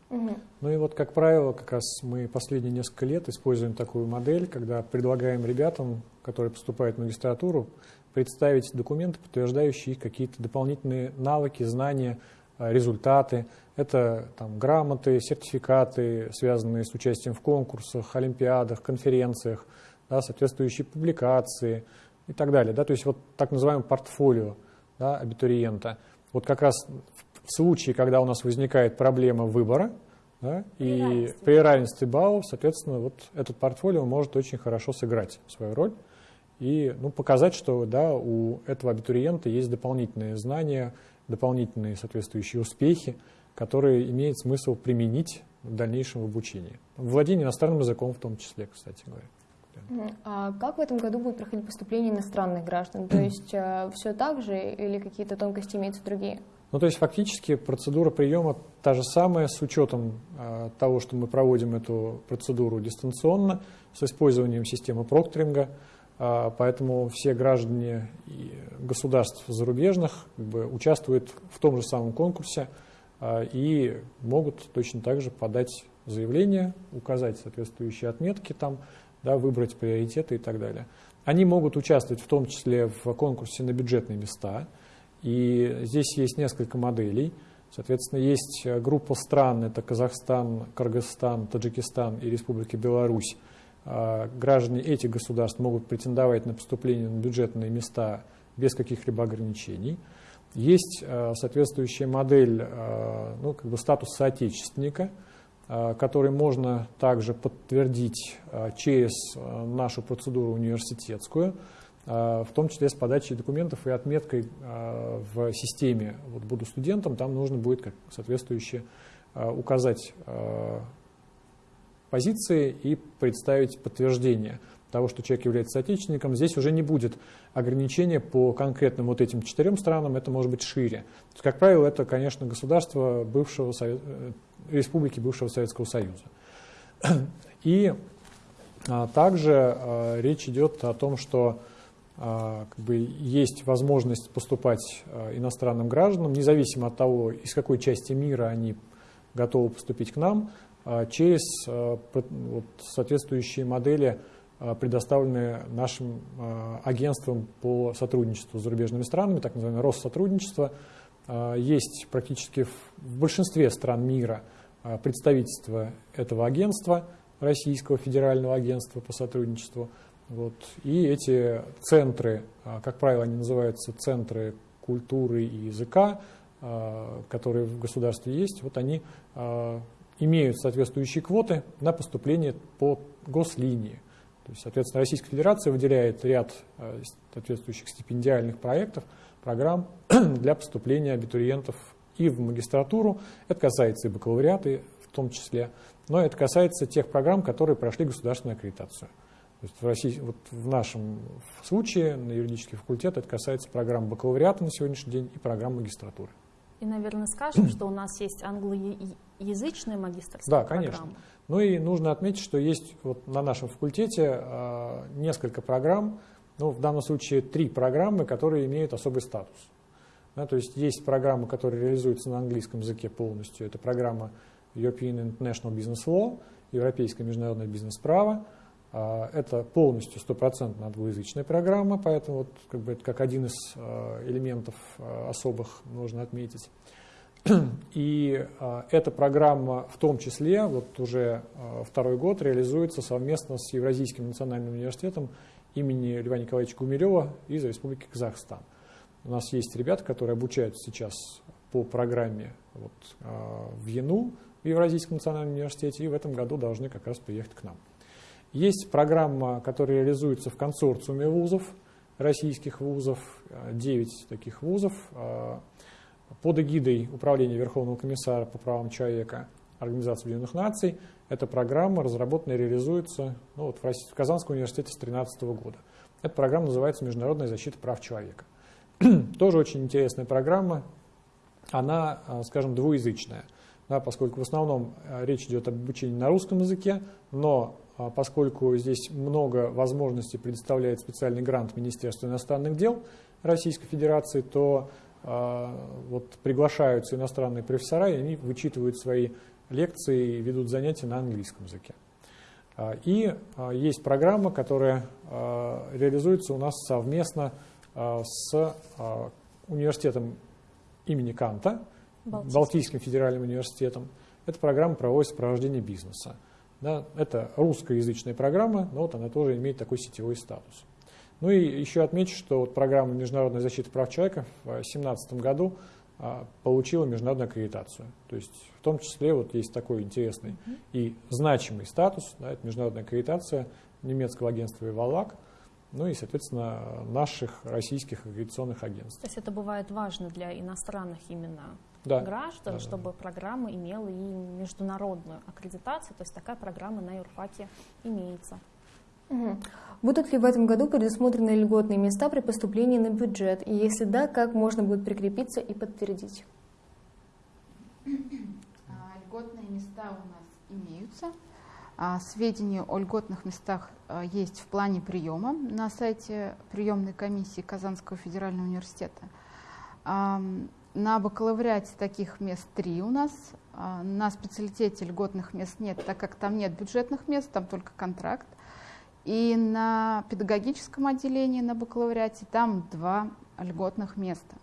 Угу. Ну и вот, как правило, как раз мы последние несколько лет используем такую модель, когда предлагаем ребятам, которые поступают в магистратуру, представить документы, подтверждающие какие-то дополнительные навыки, знания результаты, это там, грамоты, сертификаты, связанные с участием в конкурсах, олимпиадах, конференциях, да, соответствующие публикации и так далее. Да, то есть вот так называемое портфолио да, абитуриента. Вот как раз в случае, когда у нас возникает проблема выбора, да, и равенстве. при равенстве баллов, соответственно, вот этот портфолио может очень хорошо сыграть свою роль и ну, показать, что да, у этого абитуриента есть дополнительные знания, дополнительные соответствующие успехи, которые имеет смысл применить в дальнейшем в обучении. Владение иностранным языком в том числе, кстати говоря. А как в этом году будет проходить поступление иностранных граждан? То [clears throat] есть э, все так же или какие-то тонкости имеются другие? Ну, то есть фактически процедура приема та же самая с учетом э, того, что мы проводим эту процедуру дистанционно с использованием системы прокторинга, поэтому все граждане государств зарубежных как бы, участвуют в том же самом конкурсе э, и могут точно так же подать заявление, указать соответствующие отметки там, да, выбрать приоритеты и так далее. Они могут участвовать в том числе в конкурсе на бюджетные места – и здесь есть несколько моделей. Соответственно, есть группа стран, это Казахстан, Кыргызстан, Таджикистан и Республика Беларусь. А, граждане этих государств могут претендовать на поступление на бюджетные места без каких-либо ограничений. Есть э, соответствующая модель, э, ну, как бы статус соотечественника, который можно также подтвердить через нашу процедуру университетскую – а, в том числе с подачей документов и отметкой а, в системе. Вот буду студентом, там нужно будет как соответствующе а, указать позиции и представить подтверждение того, что человек является соотечественником. Здесь уже не будет ограничения по конкретным вот этим четырем странам, это может быть шире. есть, как правило, это, конечно, государство бывшего Совет... Э, республики бывшего Советского Союза. И также речь идет о том, что а, как бы есть возможность поступать а, иностранным гражданам, независимо от того, из какой части мира они готовы поступить к нам, а, через вот, соответствующие модели, предоставленные нашим агентством по сотрудничеству с зарубежными странами, так называемое Россотрудничество. Есть практически в большинстве стран мира представительство этого агентства, Российского федерального агентства по сотрудничеству – вот. И эти центры, а, как правило, они называются центры культуры и языка, а, которые в государстве есть, вот они а, имеют соответствующие квоты на поступление по гослинии. То есть, соответственно, Российская Федерация выделяет ряд соответствующих стипендиальных проектов, программ [clears throat] для поступления абитуриентов и в магистратуру. Это касается и бакалавриата в том числе, но это касается тех программ, которые прошли государственную аккредитацию. То есть в, России, вот в нашем случае на юридический факультет это касается программ бакалавриата на сегодняшний день и программ магистратуры. И, наверное, скажем, что у нас есть англоязычная магистрская да, конечно. программа. Ну и нужно отметить, что есть вот на нашем факультете э, несколько программ, ну, в данном случае три программы, которые имеют особый статус. Да, то есть есть программы, которые реализуются на английском языке полностью. Это программа European International Business Law, Европейское международное бизнес-право. А, это полностью стопроцентно англоязычная программа, поэтому вот как бы это как один из а, элементов а, особых нужно отметить. [clears throat] И эта программа в том числе вот уже второй год реализуется совместно с Евразийским национальным университетом имени Льва Николаевича Гумилева из Республики Казахстан. У нас есть ребята, которые обучаются сейчас по программе вот, в ЯНУ в Евразийском национальном университете и в этом году должны как раз приехать к нам. Есть программа, которая реализуется в консорциуме вузов, российских вузов, 9 таких вузов, а, под эгидой Управления Верховного комиссара по правам человека Организации Объединенных Наций. Эта программа разработана и реализуется ну, вот в, в Казанском университете с 2013 года. Эта программа называется «Международная защита прав человека». [clears throat] Тоже очень интересная программа. Она, а, скажем, двуязычная, да, поскольку в основном речь идет об обучении на русском языке, но поскольку здесь много возможностей предоставляет специальный грант Министерства иностранных дел Российской Федерации, то а, вот приглашаются иностранные профессора, и они вычитывают свои лекции и ведут занятия на английском языке. А, и есть программа, которая реализуется у нас совместно с университетом имени Канта, Балтийским, Балтийским федеральным университетом. Эта программа проводится сопровождение бизнеса. Да, это русскоязычная программа, но вот она тоже имеет такой сетевой статус. Ну и еще отмечу, что вот программа международной защиты прав человека в 2017 году а, получила международную аккредитацию. То есть в том числе вот есть такой интересный mm -hmm. и значимый статус, да, это международная аккредитация немецкого агентства «Ивалак», ну и, соответственно, наших российских аккредитационных агентств. То есть это бывает важно для иностранных именно да. граждан, да, чтобы да. программа имела и международную аккредитацию, то есть такая программа на юрфаке имеется. Угу. Будут ли в этом году предусмотрены льготные места при поступлении на бюджет? И если да, как можно будет прикрепиться и подтвердить? А, льготные места у нас имеются. А, сведения о льготных местах а, есть в плане приема на сайте приемной комиссии Казанского федерального университета. На бакалавриате таких мест три у нас. На специалитете льготных мест нет, так как там нет бюджетных мест, там только контракт. И на педагогическом отделении на бакалавриате там два льготных места.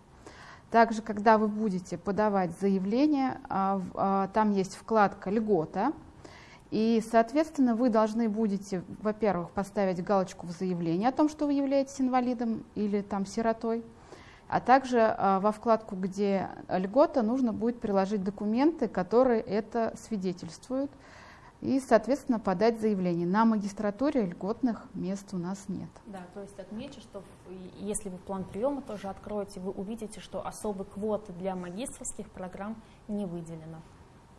Также, когда вы будете подавать заявление, а, а, там есть вкладка «Льгота», и, соответственно, вы должны будете, во-первых, поставить галочку в заявлении о том, что вы являетесь инвалидом или там сиротой, а также а, во вкладку, где льгота, нужно будет приложить документы, которые это свидетельствуют и, соответственно, подать заявление. На магистратуре льготных мест у нас нет. Да, то есть отмечу, что если вы план приема тоже откроете, вы увидите, что особой квоты для магистрских программ не выделено.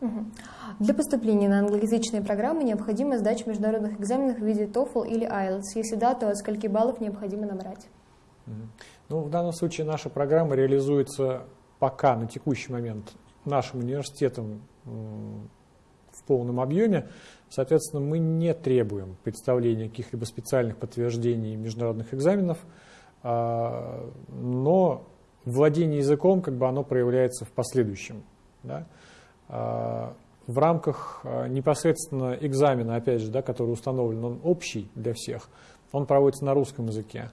Угу. Для поступления на англоязычные программы необходимо сдача международных экзаменов в виде TOEFL или IELTS. Если да, то от скольки баллов необходимо набрать? Ну, в данном случае наша программа реализуется пока на текущий момент нашим университетом полном объеме. Соответственно, мы не требуем представления каких-либо специальных подтверждений международных экзаменов, а, но владение языком как бы оно проявляется в последующем. Да? А, в рамках а, непосредственно экзамена, опять же, да, который установлен, он общий для всех, он проводится на русском языке.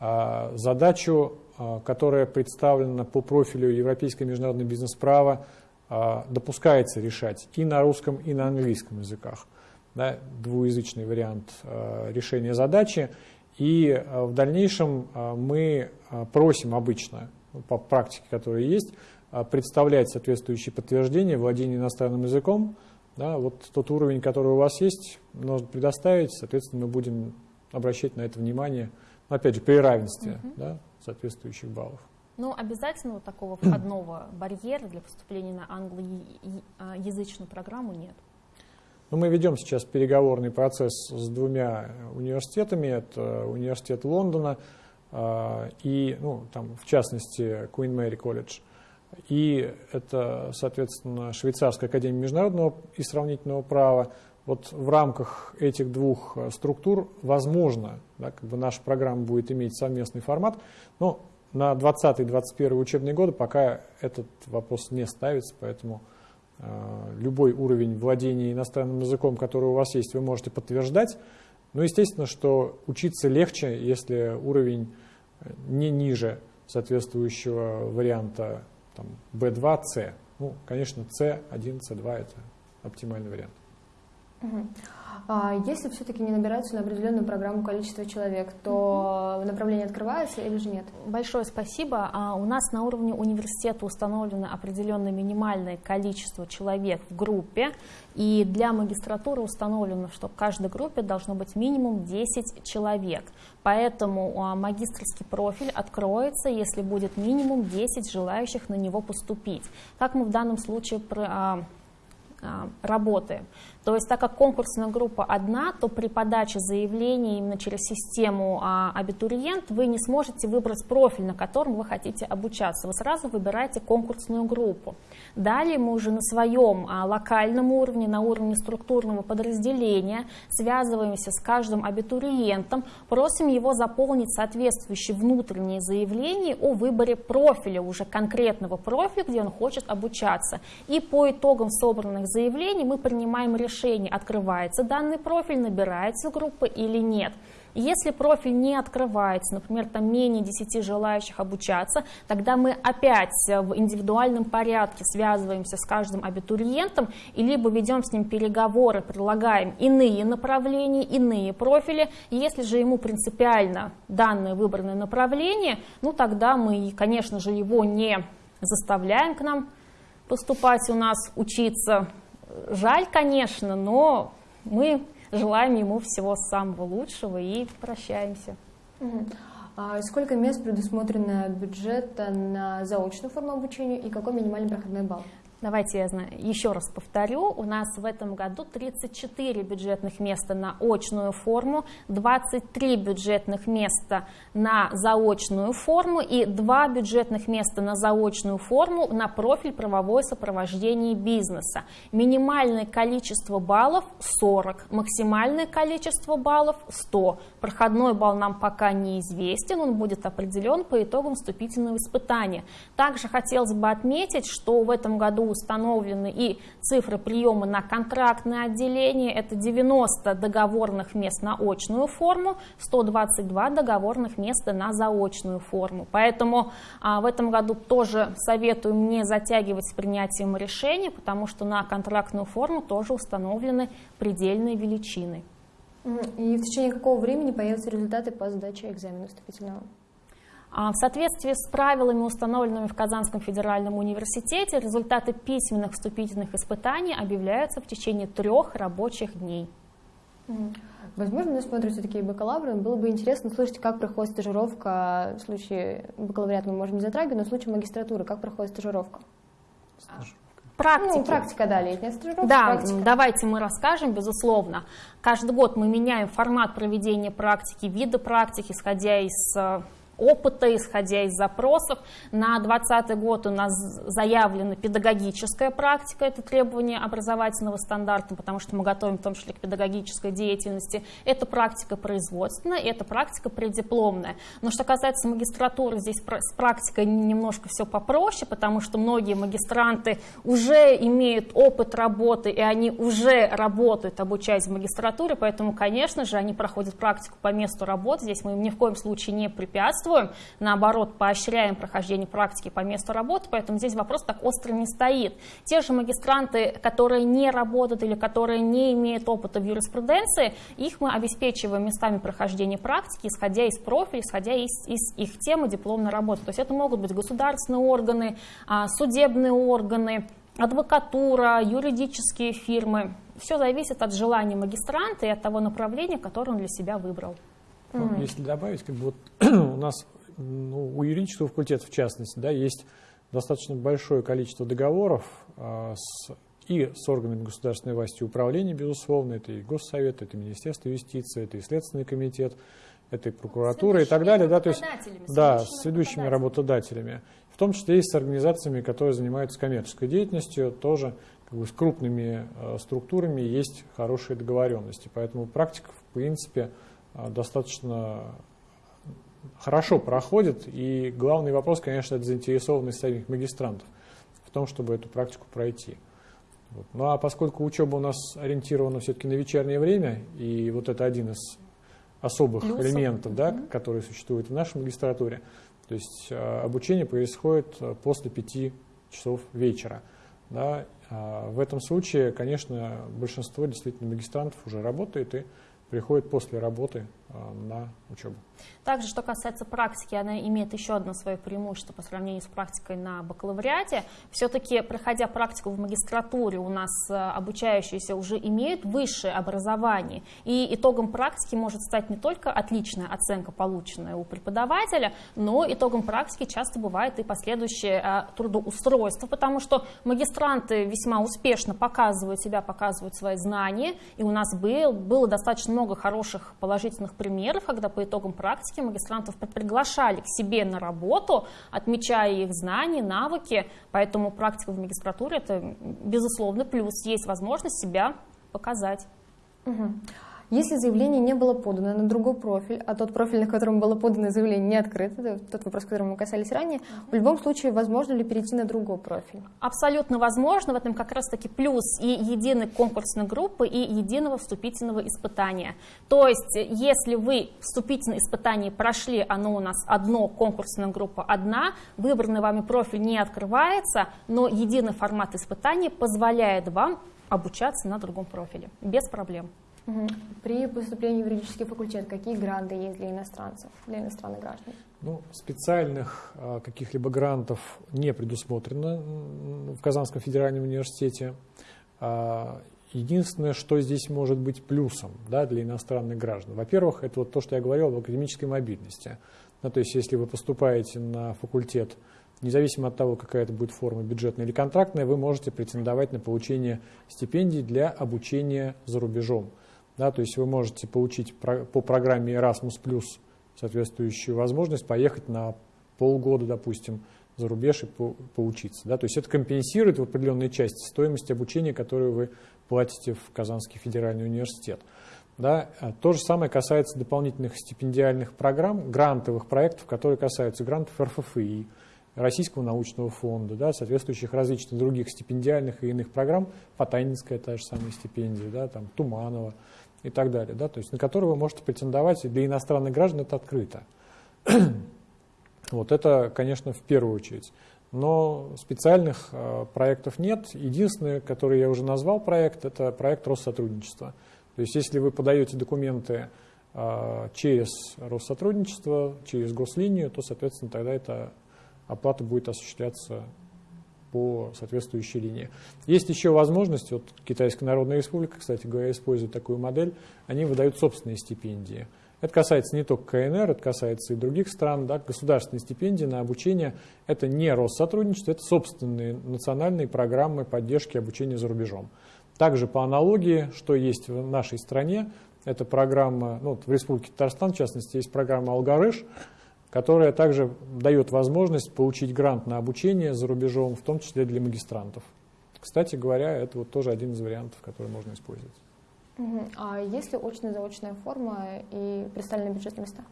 Задачу, которая представлена по профилю Европейское международное бизнес-право, а, допускается решать и на русском, и на английском языках. Да, двуязычный вариант а, решения задачи. И а, в дальнейшем мы просим обычно, по практике, которая есть, представлять соответствующие подтверждения владения иностранным языком. Да, вот тот уровень, который у вас есть, нужно предоставить, соответственно, мы будем обращать на это внимание, опять же, при равенстве угу. да, соответствующих баллов. Но обязательного такого входного барьера для поступления на англоязычную программу нет. Ну, мы ведем сейчас переговорный процесс с двумя университетами. Это университет Лондона а, и, ну, там, в частности, Queen Mary College. И это, соответственно, Швейцарская академия международного и сравнительного права. Вот в рамках этих двух структур возможно, да, как бы наша программа будет иметь совместный формат, но на 20-21 учебные годы пока этот вопрос не ставится, поэтому э, любой уровень владения иностранным языком, который у вас есть, вы можете подтверждать. Но естественно, что учиться легче, если уровень э, не ниже соответствующего варианта там, B2, C. Ну, конечно, C1, C2 это оптимальный вариант. Угу. А если все-таки не набираются на определенную программу количество человек, то направление открывается или же нет? Большое спасибо. А у нас на уровне университета установлено определенное минимальное количество человек в группе, и для магистратуры установлено, что в каждой группе должно быть минимум 10 человек. Поэтому а, магистрский профиль откроется, если будет минимум 10 желающих на него поступить. Как мы в данном случае работаем. То есть так как конкурсная группа одна, то при подаче заявления именно через систему а, абитуриент вы не сможете выбрать профиль, на котором вы хотите обучаться. Вы сразу выбираете конкурсную группу. Далее мы уже на своем а, локальном уровне, на уровне структурного подразделения связываемся с каждым абитуриентом, просим его заполнить соответствующие внутренние заявления о выборе профиля, уже конкретного профиля, где он хочет обучаться. И по итогам собранных заявлений мы принимаем решение, открывается данный профиль, набирается группа или нет. Если профиль не открывается, например, там менее 10 желающих обучаться, тогда мы опять в индивидуальном порядке связываемся с каждым абитуриентом и либо ведем с ним переговоры, предлагаем иные направления, иные профили. Если же ему принципиально данное выбранное направление, ну тогда мы, конечно же, его не заставляем к нам поступать у нас, учиться. Жаль, конечно, но мы желаем ему всего самого лучшего и прощаемся. А сколько мест предусмотрено бюджета на заочную форму обучения и какой минимальный проходной балл? Давайте я еще раз повторю. У нас в этом году 34 бюджетных места на очную форму, 23 бюджетных места на заочную форму и 2 бюджетных места на заочную форму на профиль правовое сопровождение бизнеса. Минимальное количество баллов 40, максимальное количество баллов 100. Проходной балл нам пока неизвестен, он будет определен по итогам вступительного испытания. Также хотелось бы отметить, что в этом году установлены и цифры приема на контрактное отделение. Это 90 договорных мест на очную форму, 122 договорных места на заочную форму. Поэтому а, в этом году тоже советую не затягивать с принятием решения, потому что на контрактную форму тоже установлены предельные величины. И в течение какого времени появятся результаты по сдаче экзамена вступительного? А, в соответствии с правилами, установленными в Казанском федеральном университете, результаты письменных вступительных испытаний объявляются в течение трех рабочих дней. Возможно, нас смотрят все-таки бакалавры. Было бы интересно слышать, как проходит стажировка. В случае бакалавриата мы можем не затрагивать, но в случае магистратуры, как проходит стажировка? Практики. Ну, практика, да, летняя стажировка. Да, практика. давайте мы расскажем, безусловно. Каждый год мы меняем формат проведения практики, виды практики, исходя из э, опыта, исходя из запросов. На 2020 год у нас заявлена педагогическая практика, это требование образовательного стандарта, потому что мы готовим в том числе к педагогической деятельности. Это практика производственная, это практика преддипломная. Но что касается магистратуры, здесь с практикой немножко все попроще, потому что многие магистранты уже имеют опыт работы, и они уже работают, обучаясь в магистратуре, поэтому, конечно же, они проходят практику по месту работы. Здесь мы им ни в коем случае не препятствуем препятствуем, наоборот, поощряем прохождение практики по месту работы, поэтому здесь вопрос так остро не стоит. Те же магистранты, которые не работают или которые не имеют опыта в юриспруденции, их мы обеспечиваем местами прохождения практики, исходя из профиля, исходя из, из их темы дипломной работы. То есть это могут быть государственные органы, а, судебные органы, адвокатура, юридические фирмы. Все зависит от желания магистранта и от того направления, которое он для себя выбрал. Mm. Если добавить, как бы вот [clears throat] у нас ну, у юридического факультета в частности, да, есть достаточно большое количество договоров а, с, и с органами государственной власти управления, безусловно, это и Госсовет, это и Министерство юстиции, это и Следственный комитет, это и прокуратура и так далее. Да, то есть, да, с ведущими работодателями. В том числе и с организациями, которые занимаются коммерческой деятельностью, тоже как бы, с крупными э, структурами есть хорошие договоренности. Поэтому практика, в принципе, достаточно хорошо проходит. И главный вопрос, конечно, это заинтересованность самих магистрантов в том, чтобы эту практику пройти. Вот. Ну а поскольку учеба у нас ориентирована все-таки на вечернее время, и вот это один из особых Плюсов. элементов, да, mm-hmm. которые существуют в нашей магистратуре, то есть э, обучение происходит э, после пяти часов вечера. Да. В этом случае, конечно, большинство действительно магистрантов уже работает и приходит после работы на учебу. Также, что касается практики, она имеет еще одно свое преимущество по сравнению с практикой на бакалавриате. Все-таки, проходя практику в магистратуре, у нас э, обучающиеся уже имеют высшее образование. И итогом практики может стать не только отличная оценка, полученная у преподавателя, но итогом практики часто бывает и последующее э, трудоустройство, потому что магистранты весьма успешно показывают себя, показывают свои знания. И у нас был, было достаточно много хороших положительных примеров, когда по итогам практики магистрантов приглашали к себе на работу, отмечая их знания, навыки, поэтому практика в магистратуре это безусловно плюс, есть возможность себя показать. Угу. Если заявление не было подано на другой профиль, а тот профиль, на котором было подано заявление, не открыт, это тот вопрос, которым мы касались ранее, в любом случае возможно ли перейти на другой профиль? Абсолютно возможно. В этом как раз-таки плюс и единой конкурсной группы, и единого вступительного испытания. То есть, если вы вступительное испытание прошли, оно у нас одно, конкурсная группа одна, выбранный вами профиль не открывается, но единый формат испытания позволяет вам обучаться на другом профиле без проблем. При поступлении в юридический факультет какие гранты есть для иностранцев, для иностранных граждан? Ну, специальных э, каких-либо грантов не предусмотрено в Казанском федеральном университете. А, единственное, что здесь может быть плюсом да, для иностранных граждан. Во-первых, это вот то, что я говорил об академической мобильности. Ну, то есть, если вы поступаете на факультет независимо от того, какая это будет форма, бюджетная или контрактная, вы можете претендовать на получение стипендий для обучения за рубежом. Да, то есть вы можете получить по программе Erasmus+, соответствующую возможность поехать на полгода, допустим, за рубеж и по, поучиться. Да? То есть это компенсирует в определенной части стоимость обучения, которую вы платите в Казанский федеральный университет. Да? А то же самое касается дополнительных стипендиальных программ, грантовых проектов, которые касаются грантов РФФИ, Российского научного фонда, да, соответствующих различных других стипендиальных и иных программ, Потанинская та же самая стипендия, да, там, Туманова и так далее, да, то есть на которые вы можете претендовать, для иностранных граждан это открыто. [clears throat] вот это, конечно, в первую очередь. Но специальных э, проектов нет. Единственный, который я уже назвал проект, это проект Россотрудничества. То есть если вы подаете документы э, через Россотрудничество, через гослинию, то, соответственно, тогда это оплата будет осуществляться по соответствующей линии. Есть еще возможность, вот Китайская Народная Республика, кстати говоря, использует такую модель, они выдают собственные стипендии. Это касается не только КНР, это касается и других стран. Да, государственные стипендии на обучение – это не Россотрудничество, это собственные национальные программы поддержки обучения за рубежом. Также по аналогии, что есть в нашей стране, это программа, ну, в Республике Татарстан, в частности, есть программа «Алгарыш», которая также дает возможность получить грант на обучение за рубежом, в том числе для магистрантов. Кстати говоря, это вот тоже один из вариантов, который можно использовать. А есть ли очно-заочная форма и представленные бюджетные места?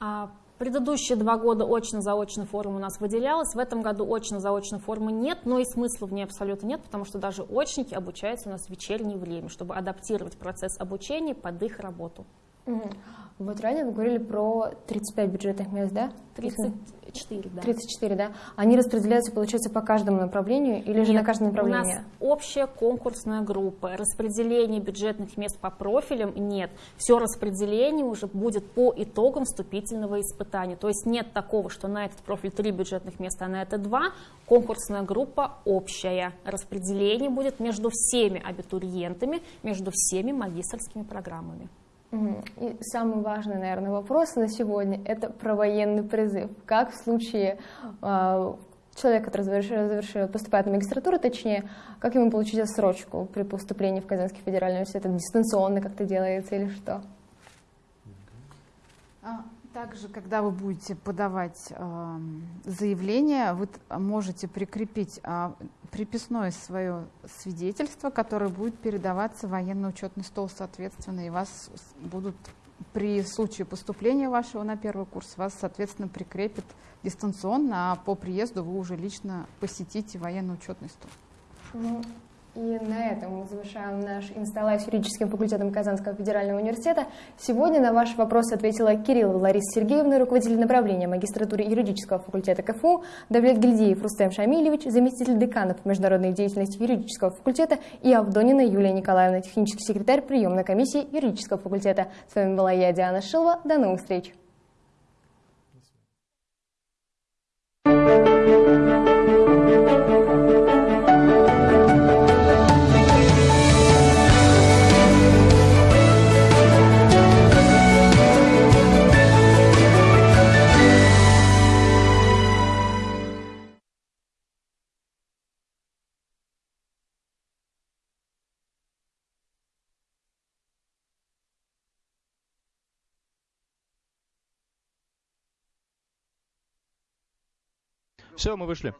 А предыдущие два года очно-заочная форма у нас выделялась, в этом году очно-заочной формы нет, но и смысла в ней абсолютно нет, потому что даже очники обучаются у нас в вечернее время, чтобы адаптировать процесс обучения под их работу. Угу. Вот ранее вы говорили про 35 бюджетных мест, да? 34, да. 34, да. Они распределяются, получается, по каждому направлению или Нет, же на каждое направление? у нас общая конкурсная группа. Распределение бюджетных мест по профилям нет. Все распределение уже будет по итогам вступительного испытания. То есть нет такого, что на этот профиль 3 бюджетных места, а на это 2. Конкурсная группа общая. Распределение будет между всеми абитуриентами, между всеми магистрскими программами. И самый важный, наверное, вопрос на сегодня – это про военный призыв. Как в случае э, человека, который завершил, завершил, поступает на магистратуру, точнее, как ему получить отсрочку при поступлении в Казанский федеральный университет? Это дистанционно как-то делается или что? Также, когда вы будете подавать э, заявление, вы можете прикрепить э, приписное свое свидетельство, которое будет передаваться в военно-учетный стол, соответственно, и вас будут при случае поступления вашего на первый курс, вас, соответственно, прикрепят дистанционно, а по приезду вы уже лично посетите военно-учетный стол. Ну, и на этом мы завершаем наш инсталлайв с юридическим факультетом Казанского федерального университета. Сегодня на ваш вопрос ответила Кирилл Лариса Сергеевна, руководитель направления магистратуры юридического факультета КФУ, Давлет Гильдеев Рустем Шамилевич, заместитель декана по международной деятельности юридического факультета и Авдонина Юлия Николаевна, технический секретарь приемной комиссии юридического факультета. С вами была я, Диана Шилова. До новых встреч! Все, мы вышли.